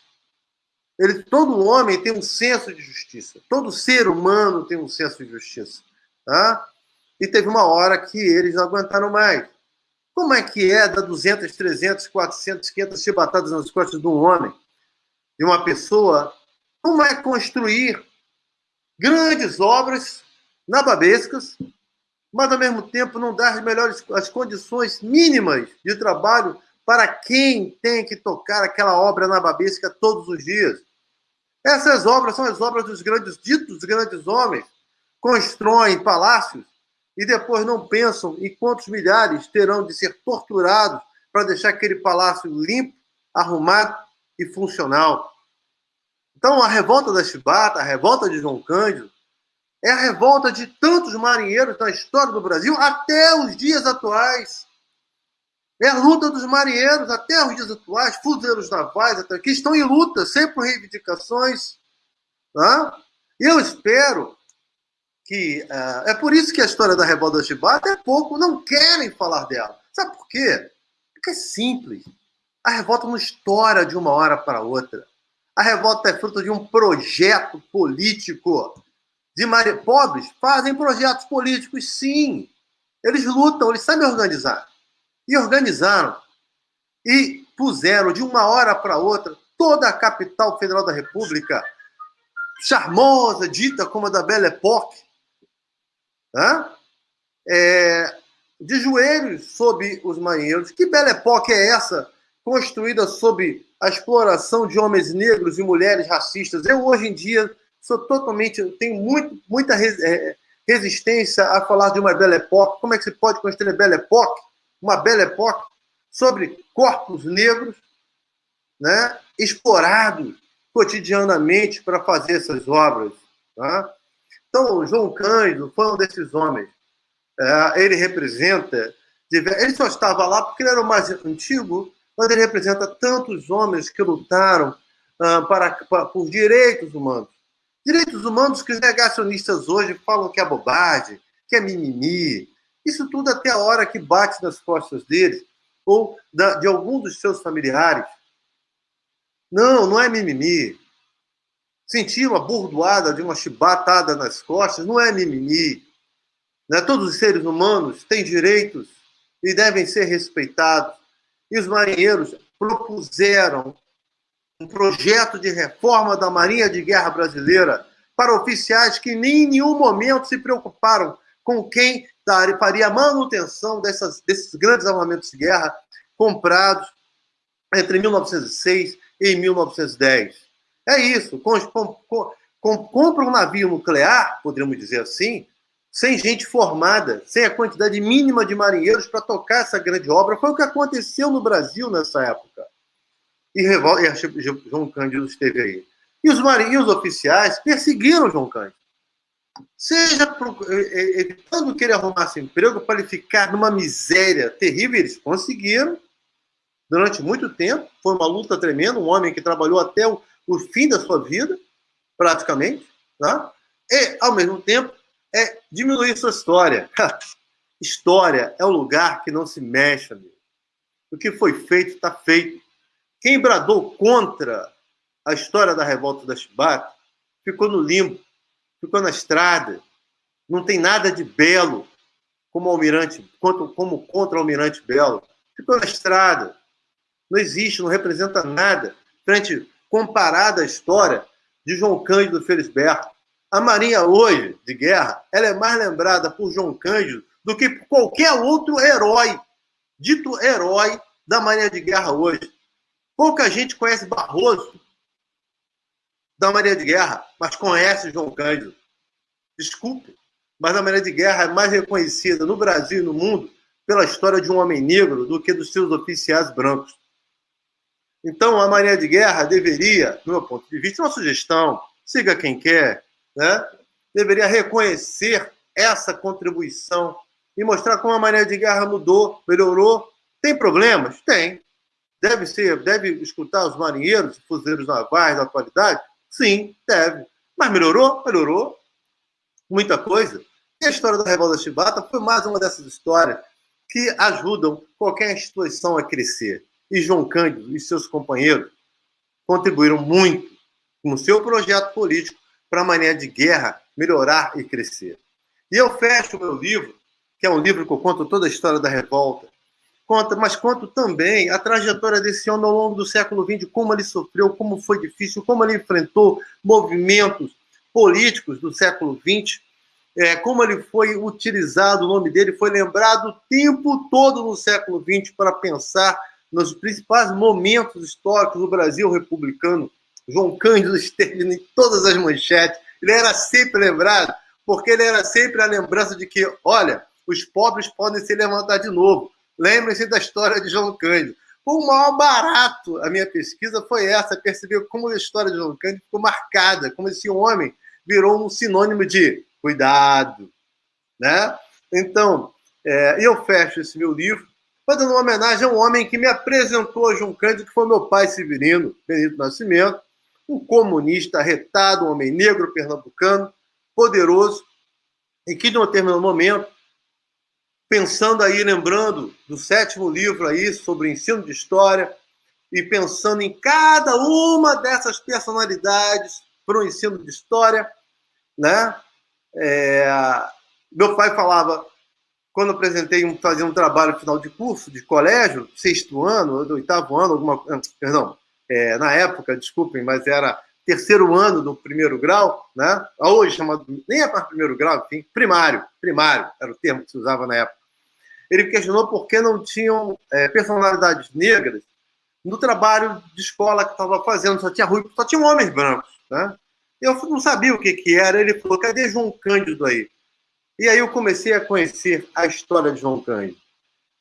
Ele, todo homem tem um senso de justiça. Todo ser humano tem um senso de justiça. Tá? E teve uma hora que eles não aguentaram mais. Como é que é dar 200, 300, 400, 500 chibatadas nas costas de um homem, de uma pessoa? Como é construir grandes obras nababescas, mas ao mesmo tempo não dar as melhores as condições mínimas de trabalho para quem tem que tocar aquela obra nababesca todos os dias? Essas obras são as obras dos grandes ditos grandes homens, constroem palácios e depois não pensam em quantos milhares terão de ser torturados para deixar aquele palácio limpo, arrumado e funcional. Então, a revolta da Chibata, a revolta de João Cândido, é a revolta de tantos marinheiros na história do Brasil até os dias atuais. É a luta dos marinheiros até os dias atuais, fuzileiros navais, até, que estão em luta, sempre por reivindicações. Tá? Eu espero que uh, é por isso que a história da revolta da Chibata é pouco, não querem falar dela. Sabe por quê? Porque é simples. A revolta não estoura de uma hora para outra. A revolta é fruto de um projeto político. De mare... Pobres fazem projetos políticos, sim. Eles lutam, eles sabem organizar. E organizaram. E puseram de uma hora para outra toda a capital federal da República, charmosa, dita como a da Belle Époque, é, de joelhos sob os marinheiros. Que bela época é essa, construída sob a exploração de homens negros e mulheres racistas? Eu, hoje em dia, sou totalmente. tenho muito, muita é, resistência a falar de uma bela época. Como é que se pode construir uma bela época? Uma bela época sobre corpos negros né, explorados cotidianamente para fazer essas obras. Tá? Então, João Cândido foi um desses homens. É, ele representa. Ele só estava lá porque ele era o mais antigo, mas ele representa tantos homens que lutaram ah, para, para, por direitos humanos. Direitos humanos que os negacionistas hoje falam que é bobagem, que é mimimi. Isso tudo até a hora que bate nas costas deles ou de algum dos seus familiares. Não, não é mimimi. Sentir uma burdoada de uma chibatada nas costas não é mimimi. Né? Todos os seres humanos têm direitos e devem ser respeitados. E os marinheiros propuseram um projeto de reforma da Marinha de Guerra Brasileira para oficiais que nem em nenhum momento se preocuparam com quem faria a manutenção dessas, desses grandes armamentos de guerra comprados entre 1906 e 1910. É isso. Com, com, com, compra um navio nuclear, poderíamos dizer assim, sem gente formada, sem a quantidade mínima de marinheiros para tocar essa grande obra. Foi o que aconteceu no Brasil nessa época. E, e João Cândido esteve aí. E os marinheiros oficiais perseguiram João Cândido. Seja evitando que ele arrumasse emprego para ele ficar numa miséria terrível, eles conseguiram durante muito tempo. Foi uma luta tremenda. Um homem que trabalhou até o o fim da sua vida, praticamente, tá? e, ao mesmo tempo, é diminuir sua história. história é um lugar que não se mexe, amigo. O que foi feito, está feito. Quem bradou contra a história da revolta da Chibata ficou no limbo, ficou na estrada. Não tem nada de belo como almirante, como contra o almirante Belo. Ficou na estrada. Não existe, não representa nada frente comparada à história de João Cândido Felisberto. A Marinha hoje, de guerra, ela é mais lembrada por João Cândido do que por qualquer outro herói, dito herói da Marinha de Guerra hoje. Pouca gente conhece Barroso da Marinha de Guerra, mas conhece João Cândido. Desculpe, mas a Marinha de Guerra é mais reconhecida no Brasil e no mundo pela história de um homem negro do que dos seus oficiais brancos. Então, a Marinha de Guerra deveria, no meu ponto de vista, uma sugestão, siga quem quer, né? deveria reconhecer essa contribuição e mostrar como a Marinha de Guerra mudou, melhorou. Tem problemas? Tem. Deve ser, deve escutar os marinheiros, fuzileiros navais da atualidade? Sim, deve. Mas melhorou? Melhorou. Muita coisa. E a história da Revolta Chibata foi mais uma dessas histórias que ajudam qualquer instituição a crescer e João Cândido e seus companheiros contribuíram muito com seu projeto político para a maneira de guerra melhorar e crescer. E eu fecho o meu livro, que é um livro que eu conto toda a história da revolta, conta, mas conto também a trajetória desse homem ao longo do século XX, como ele sofreu, como foi difícil, como ele enfrentou movimentos políticos do século XX, é, como ele foi utilizado, o nome dele foi lembrado o tempo todo no século XX para pensar nos principais momentos históricos do Brasil republicano. João Cândido esteve em todas as manchetes. Ele era sempre lembrado, porque ele era sempre a lembrança de que, olha, os pobres podem se levantar de novo. Lembrem-se da história de João Cândido. O maior barato, a minha pesquisa foi essa, perceber como a história de João Cândido ficou marcada, como esse homem virou um sinônimo de cuidado, né? Então, é, eu fecho esse meu livro fazendo uma homenagem a um homem que me apresentou a João Cândido, que foi meu pai Severino, Benito Nascimento, um comunista arretado, um homem negro pernambucano, poderoso, e que, de um determinado momento, pensando aí, lembrando do sétimo livro aí sobre ensino de história, e pensando em cada uma dessas personalidades para o ensino de história, né? É, meu pai falava quando apresentei um, fazer um trabalho final de curso, de colégio, sexto ano, oitavo ano, alguma, perdão, é, na época, desculpem, mas era terceiro ano do primeiro grau, né? hoje chamado, nem é para primeiro grau, enfim, primário, primário, era o termo que se usava na época. Ele questionou por que não tinham é, personalidades negras no trabalho de escola que estava fazendo, só tinha ruim, só tinha homens brancos, né? Eu não sabia o que, que era, ele falou, cadê João Cândido aí? E aí eu comecei a conhecer a história de João Cândido.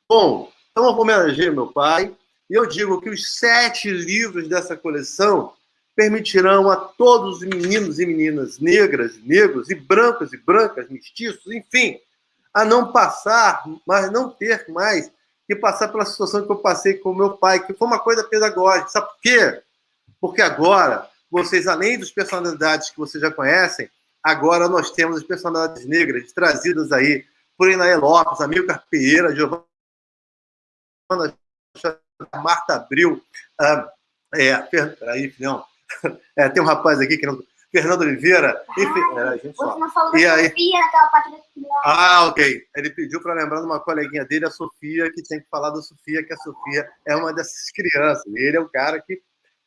Bom, então eu homenageei meu pai e eu digo que os sete livros dessa coleção permitirão a todos os meninos e meninas negras, negros e brancos e brancas, mestiços, enfim, a não passar, mas não ter mais que passar pela situação que eu passei com meu pai, que foi uma coisa pedagógica. Sabe por quê? Porque agora, vocês, além das personalidades que vocês já conhecem, Agora nós temos as personalidades negras trazidas aí por Inaê Lopes, Amilcar Pereira, Giovana Marta Abril, ah, é, peraí, não, é, tem um rapaz aqui que não, Fernando Oliveira, enfim, ah, é, a gente só. e aí, Sofia, Ah, ok. Ele pediu para lembrar de uma coleguinha dele, a Sofia, que tem que falar da Sofia, que a Sofia é uma dessas crianças. Ele é o cara que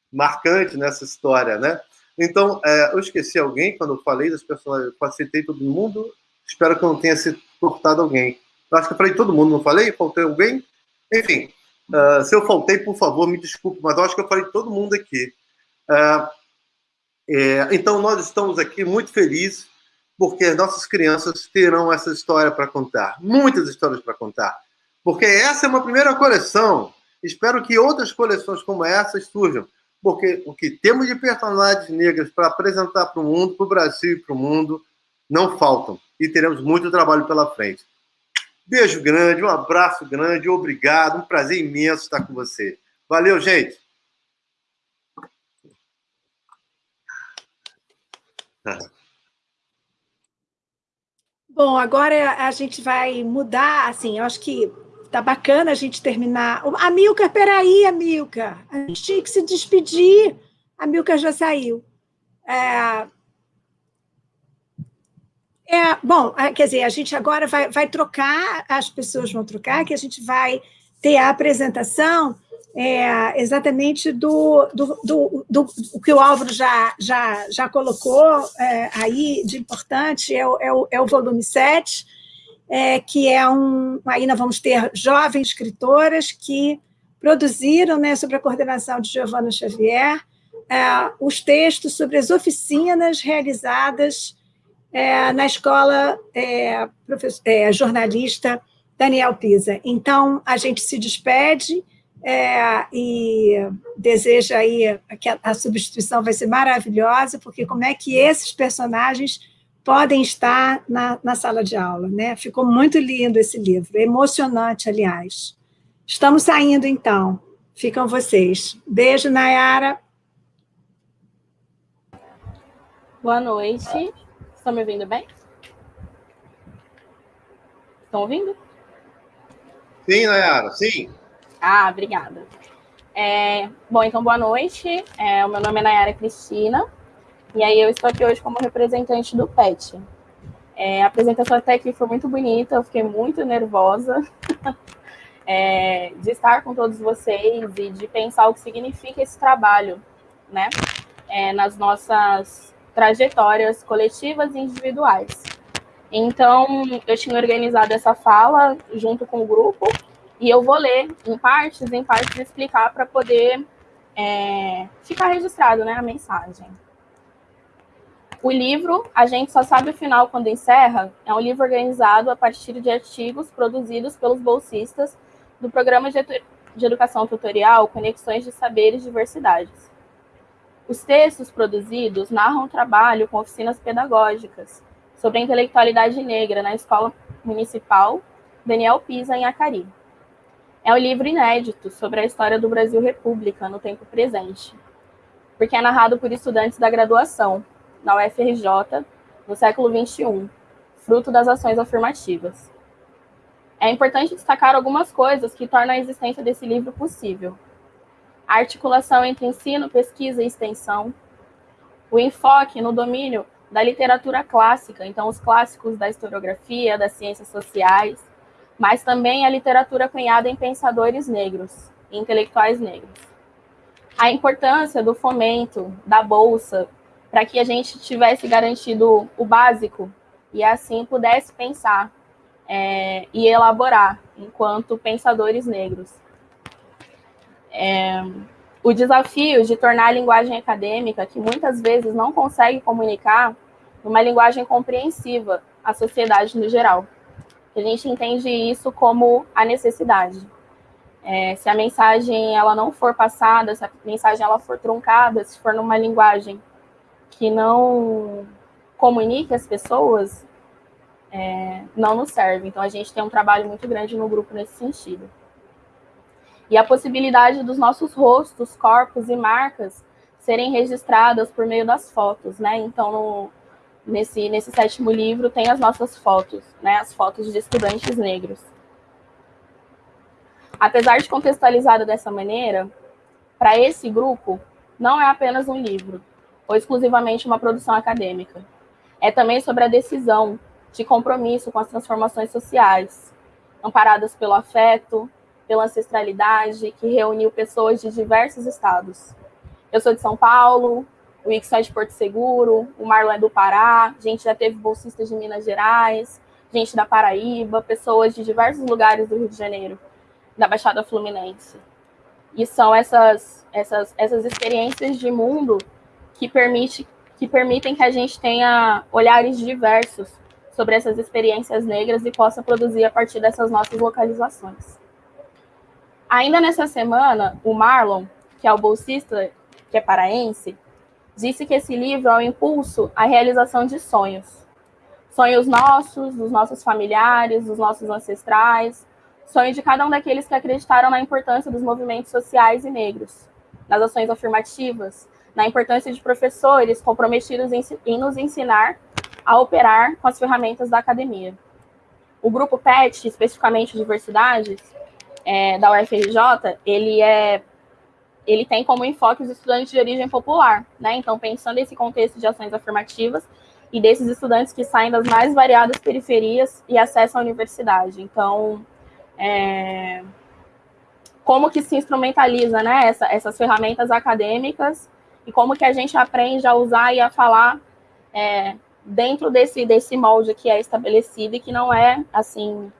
marcante nessa história, né? Então, é, eu esqueci alguém quando eu falei das personagens, eu facilitei todo mundo. Espero que eu não tenha se cortado alguém. Eu acho que eu falei todo mundo, não falei? Faltei alguém? Enfim, uh, se eu faltei, por favor, me desculpe, mas eu acho que eu falei todo mundo aqui. Uh, é, então, nós estamos aqui muito felizes porque nossas crianças terão essa história para contar, muitas histórias para contar. Porque essa é uma primeira coleção. Espero que outras coleções como essas surjam porque o que temos de personalidades negras para apresentar para o mundo, para o Brasil e para o mundo, não faltam. E teremos muito trabalho pela frente. Beijo grande, um abraço grande, obrigado, um prazer imenso estar com você. Valeu, gente! Bom, agora a gente vai mudar, assim, eu acho que tá bacana a gente terminar. Amilcar, peraí, Amilcar. A gente tinha que se despedir. A Amilcar já saiu. É, é, bom, é, quer dizer, a gente agora vai, vai trocar, as pessoas vão trocar, que a gente vai ter a apresentação é, exatamente do, do, do, do, do, que o Álvaro já, já, já colocou é, aí de importante, é o, é o, é o volume 7, é, que é um... Aí nós vamos ter jovens escritoras que produziram, né, sob a coordenação de Giovanna Xavier, é, os textos sobre as oficinas realizadas é, na escola é, é, jornalista Daniel Pisa. Então, a gente se despede é, e deseja aí que a, a, substituição vai ser maravilhosa, porque como é que esses personagens podem estar na, na sala de aula, né? Ficou muito lindo esse livro, emocionante, aliás. Estamos saindo, então. Ficam vocês. Beijo, Nayara. Boa noite. Estão me ouvindo bem? Estão ouvindo? Sim, Nayara, sim. Ah, obrigada. É, bom, então, boa noite. É, o meu nome é Nayara Cristina. E aí eu estou aqui hoje como representante do PET. É, a apresentação até aqui foi muito bonita, eu fiquei muito nervosa é, de estar com todos vocês e de pensar o que significa esse trabalho, né? É, nas nossas trajetórias coletivas e individuais. Então, eu tinha organizado essa fala junto com o grupo, e eu vou ler em partes, em partes, explicar para poder é, ficar registrado né, a mensagem. O livro, A Gente Só Sabe o Final Quando Encerra, é um livro organizado a partir de artigos produzidos pelos bolsistas do Programa de Educação Tutorial Conexões de Saberes e Diversidades. Os textos produzidos narram o trabalho com oficinas pedagógicas sobre a intelectualidade negra na Escola Municipal Daniel Pisa, em Acari. É um livro inédito sobre a história do Brasil República no tempo presente, porque é narrado por estudantes da graduação, na UFRJ, no século XXI, fruto das ações afirmativas. É importante destacar algumas coisas que tornam a existência desse livro possível a articulação entre ensino, pesquisa e extensão, o enfoque no domínio da literatura clássica, então os clássicos da historiografia, das ciências sociais, mas também a literatura cunhada em pensadores negros, intelectuais negros. A importância do fomento da bolsa para que a gente tivesse garantido o básico e assim pudesse pensar é, e elaborar enquanto pensadores negros. É, o desafio de tornar a linguagem acadêmica, que muitas vezes não consegue comunicar, uma linguagem compreensiva à sociedade no geral. A gente entende isso como a necessidade. É, se a mensagem ela não for passada, se a mensagem ela for truncada, se for numa linguagem que não comunique as pessoas, é, não nos serve. Então, a gente tem um trabalho muito grande no grupo nesse sentido. E a possibilidade dos nossos rostos, corpos e marcas serem registradas por meio das fotos, né? Então, no, nesse, nesse sétimo livro tem as nossas fotos, né? As fotos de estudantes negros. Apesar de contextualizada dessa maneira, para esse grupo, não é apenas um livro, ou exclusivamente uma produção acadêmica. É também sobre a decisão de compromisso com as transformações sociais, amparadas pelo afeto, pela ancestralidade, que reuniu pessoas de diversos estados. Eu sou de São Paulo, o Ixo é de Porto Seguro, o Marlon é do Pará, a gente já teve bolsistas de Minas Gerais, gente da Paraíba, pessoas de diversos lugares do Rio de Janeiro, da Baixada Fluminense. E são essas, essas, essas experiências de mundo que, permite, que permitem que a gente tenha olhares diversos sobre essas experiências negras e possa produzir a partir dessas nossas localizações. Ainda nessa semana, o Marlon, que é o bolsista, que é paraense, disse que esse livro é um impulso à realização de sonhos. Sonhos nossos, dos nossos familiares, dos nossos ancestrais, sonhos de cada um daqueles que acreditaram na importância dos movimentos sociais e negros, nas ações afirmativas, na importância de professores comprometidos em, em nos ensinar a operar com as ferramentas da academia. O grupo PET, especificamente Diversidades, é, da UFRJ, ele é ele tem como enfoque os estudantes de origem popular, né? Então, pensando nesse contexto de ações afirmativas e desses estudantes que saem das mais variadas periferias e acessam a universidade. Então, é, como que se instrumentaliza, né, essa, essas ferramentas acadêmicas e como que a gente aprende a usar e a falar é, dentro desse, desse molde que é estabelecido e que não é, assim,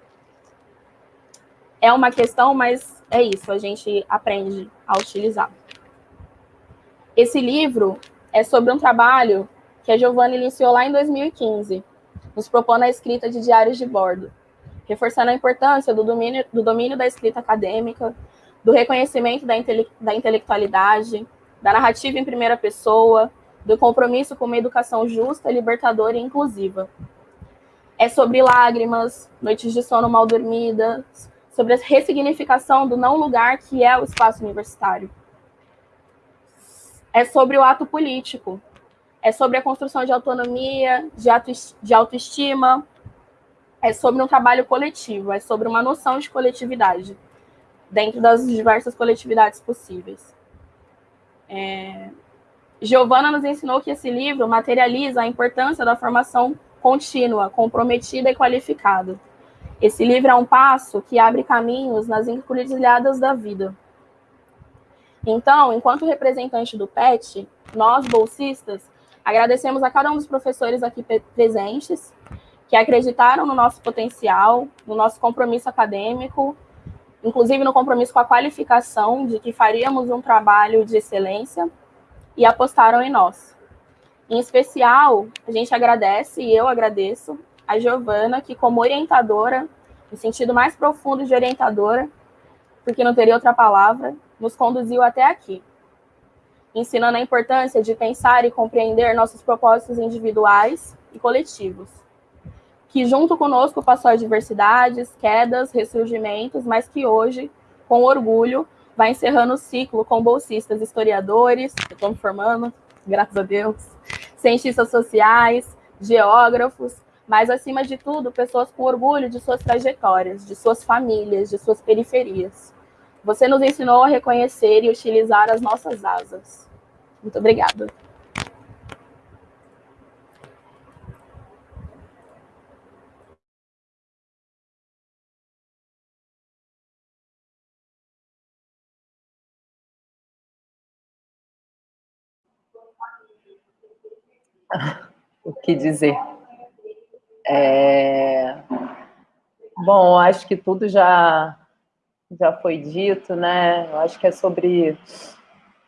é uma questão, mas é isso, a gente aprende a utilizar. Esse livro é sobre um trabalho que a Giovanna iniciou lá em 2015, nos propondo a escrita de diários de bordo, reforçando a importância do domínio, do domínio da escrita acadêmica, do reconhecimento da, intele, da intelectualidade, da narrativa em primeira pessoa, do compromisso com uma educação justa, libertadora e inclusiva. É sobre lágrimas, noites de sono mal dormidas, sobre a ressignificação do não lugar que é o espaço universitário. É sobre o ato político, é sobre a construção de autonomia, de autoestima, é sobre um trabalho coletivo, é sobre uma noção de coletividade, dentro das diversas coletividades possíveis. É... Giovana nos ensinou que esse livro materializa a importância da formação contínua, comprometida e qualificada. Esse livro é um passo que abre caminhos nas encruzilhadas da vida. Então, enquanto representante do PET, nós, bolsistas, agradecemos a cada um dos professores aqui presentes que acreditaram no nosso potencial, no nosso compromisso acadêmico, inclusive no compromisso com a qualificação de que faríamos um trabalho de excelência e apostaram em nós. Em especial, a gente agradece, e eu agradeço, a Giovana, que como orientadora, no sentido mais profundo de orientadora, porque não teria outra palavra, nos conduziu até aqui, ensinando a importância de pensar e compreender nossos propósitos individuais e coletivos, que junto conosco passou adversidades, quedas, ressurgimentos, mas que hoje, com orgulho, vai encerrando o ciclo com bolsistas historiadores, estão me formando, graças a Deus, cientistas sociais, geógrafos, mas, acima de tudo, pessoas com orgulho de suas trajetórias, de suas famílias, de suas periferias. Você nos ensinou a reconhecer e utilizar as nossas asas. Muito obrigada. O que dizer? É... Bom, acho que tudo já, já foi dito, né? Acho que é sobre,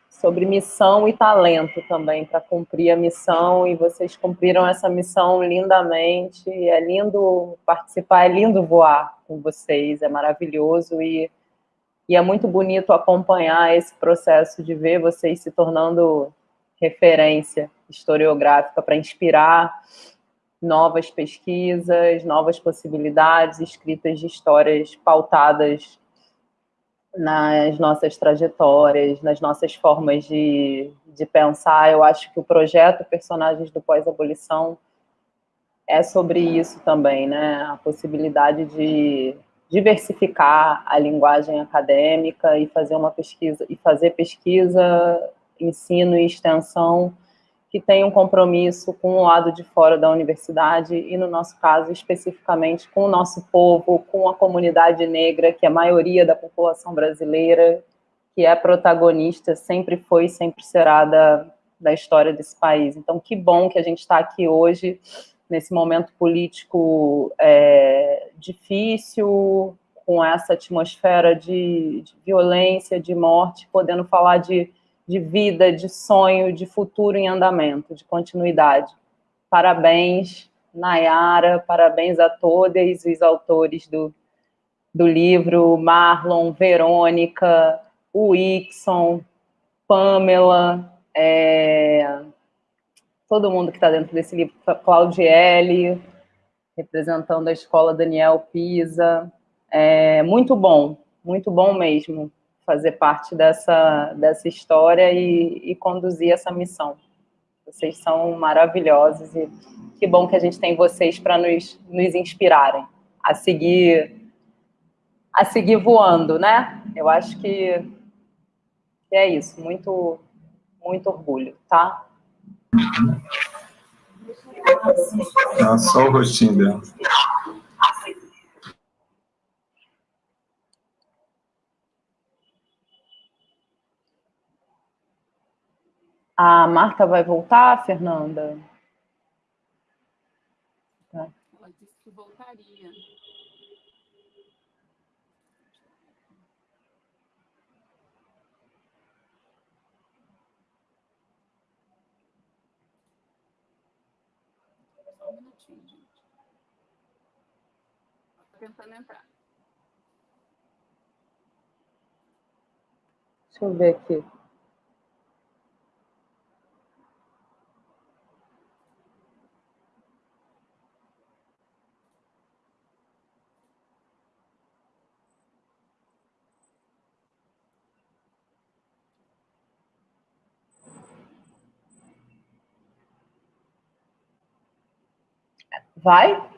sobre missão e talento também, para cumprir a missão, e vocês cumpriram essa missão lindamente. É lindo participar, é lindo voar com vocês, é maravilhoso e, e é muito bonito acompanhar esse processo de ver vocês se tornando referência historiográfica para inspirar novas pesquisas, novas possibilidades, escritas de histórias pautadas nas nossas trajetórias, nas nossas formas de, de pensar. Eu acho que o projeto Personagens do Pós-Abolição é sobre isso também, né? A possibilidade de diversificar a linguagem acadêmica e fazer uma pesquisa, e fazer pesquisa, ensino e extensão que tem um compromisso com o lado de fora da universidade e, no nosso caso, especificamente com o nosso povo, com a comunidade negra, que é a maioria da população brasileira, que é protagonista, sempre foi e sempre será da, da história desse país. Então, que bom que a gente está aqui hoje, nesse momento político é, difícil, com essa atmosfera de, de violência, de morte, podendo falar de de vida, de sonho, de futuro em andamento, de continuidade. Parabéns, Nayara, parabéns a todos os autores do, do livro, Marlon, Verônica, o Ixon, Pamela, é, todo mundo que está dentro desse livro, Claudiele, representando a escola Daniel Pisa. É, muito bom, muito bom mesmo fazer parte dessa, dessa história e, e conduzir essa missão. Vocês são maravilhosos e que bom que a gente tem vocês para nos, nos inspirarem a seguir a seguir voando, né? Eu acho que, que é isso, muito, muito orgulho, tá? Ah, só o rostinho dela. A Marta vai voltar, Fernanda? Tá. Ela disse que voltaria. Só um minutinho, gente. Estou tentando entrar. Deixa eu ver aqui. Vai?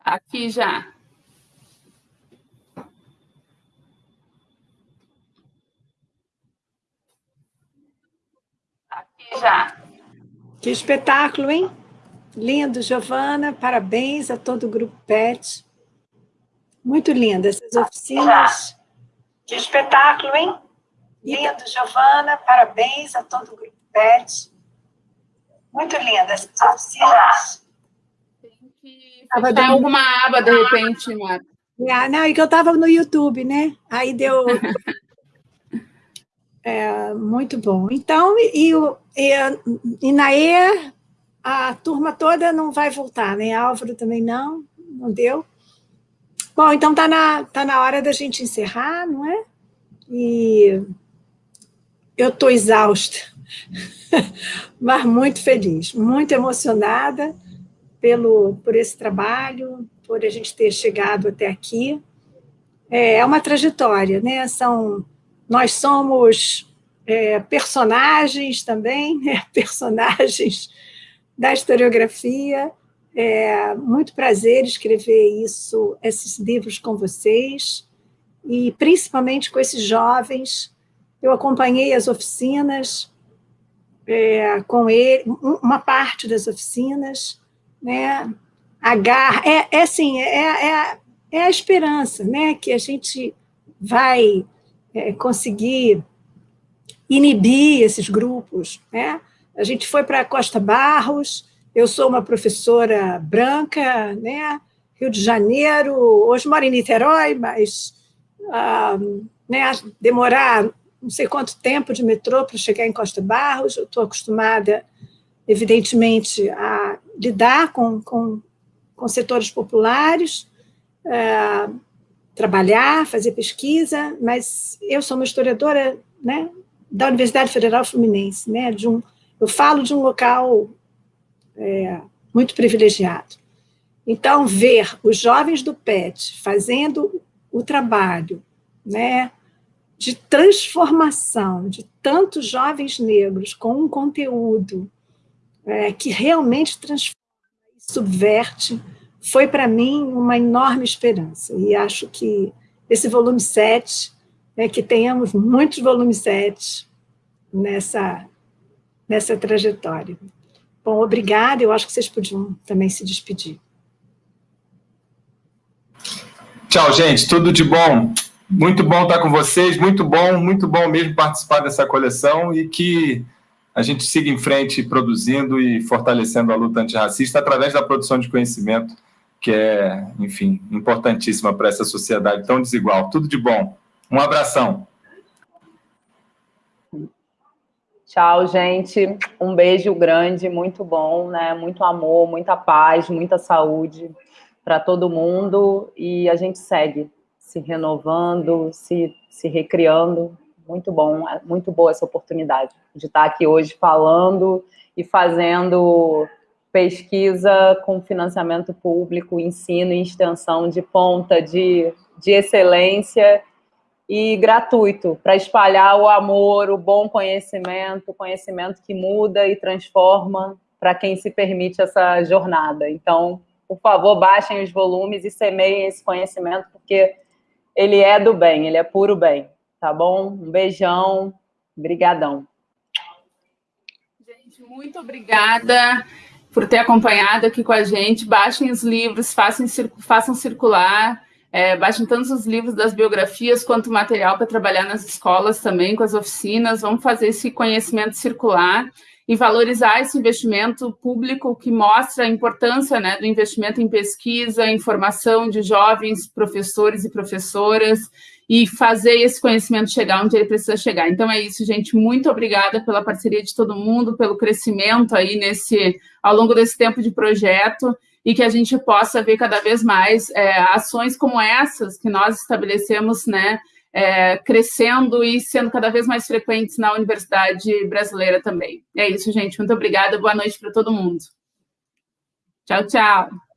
Aqui já. Já. Que espetáculo, hein? Lindo, Giovana. Parabéns a todo o Grupo PET. Muito linda essas oficinas. Que espetáculo, hein? Lindo, Giovana. Parabéns a todo o Grupo PET. Muito linda essas oficinas. Tem que fechar alguma aba, de repente, Marta. Ah, não, é que eu estava no YouTube, né? Aí deu... É, muito bom. Então, e, e, e na E, a turma toda não vai voltar, né? Álvaro também não, não deu. Bom, então está na, tá na hora da gente encerrar, não é? E eu estou exausta, mas muito feliz, muito emocionada pelo, por esse trabalho, por a gente ter chegado até aqui. É, é uma trajetória, né? São nós somos é, personagens também, né? personagens da historiografia. É muito prazer escrever isso, esses livros com vocês, e principalmente com esses jovens. Eu acompanhei as oficinas é, com ele, uma parte das oficinas, né? A garra, é, é assim, é, é, é a esperança, né? Que a gente vai é, conseguir inibir esses grupos. Né? A gente foi para Costa Barros, eu sou uma professora branca, né? Rio de Janeiro, hoje moro em Niterói, mas ah, né, demorar não sei quanto tempo de metrô para chegar em Costa Barros, eu estou acostumada, evidentemente, a lidar com, com, com setores populares, ah, trabalhar, fazer pesquisa, mas eu sou uma historiadora né, da Universidade Federal Fluminense, né, de um, eu falo de um local é, muito privilegiado. Então, ver os jovens do PET fazendo o trabalho né, de transformação de tantos jovens negros com um conteúdo é, que realmente transforma e subverte foi para mim uma enorme esperança. E acho que esse volume 7, né, que tenhamos muitos volumes 7 nessa, nessa trajetória. Bom, obrigada, eu acho que vocês podiam também se despedir. Tchau, gente, tudo de bom. Muito bom estar com vocês, muito bom, muito bom mesmo participar dessa coleção e que a gente siga em frente produzindo e fortalecendo a luta antirracista através da produção de conhecimento que é, enfim, importantíssima para essa sociedade tão desigual. Tudo de bom. Um abração. Tchau, gente. Um beijo grande, muito bom, né? Muito amor, muita paz, muita saúde para todo mundo. E a gente segue se renovando, se, se recriando. muito bom, é muito boa essa oportunidade de estar aqui hoje falando e fazendo pesquisa com financiamento público, ensino e extensão de ponta, de, de excelência e gratuito, para espalhar o amor, o bom conhecimento, conhecimento que muda e transforma para quem se permite essa jornada. Então, por favor, baixem os volumes e semeiem esse conhecimento, porque ele é do bem, ele é puro bem, tá bom? Um beijão, brigadão. Gente, muito obrigada por ter acompanhado aqui com a gente. Baixem os livros, façam, façam circular, é, baixem tanto os livros das biografias quanto material para trabalhar nas escolas também, com as oficinas. Vamos fazer esse conhecimento circular e valorizar esse investimento público que mostra a importância né, do investimento em pesquisa, em formação de jovens professores e professoras e fazer esse conhecimento chegar onde ele precisa chegar. Então é isso, gente. Muito obrigada pela parceria de todo mundo, pelo crescimento aí nesse ao longo desse tempo de projeto e que a gente possa ver cada vez mais é, ações como essas que nós estabelecemos, né? é, crescendo e sendo cada vez mais frequentes na universidade brasileira também. É isso, gente. Muito obrigada. Boa noite para todo mundo. Tchau, tchau.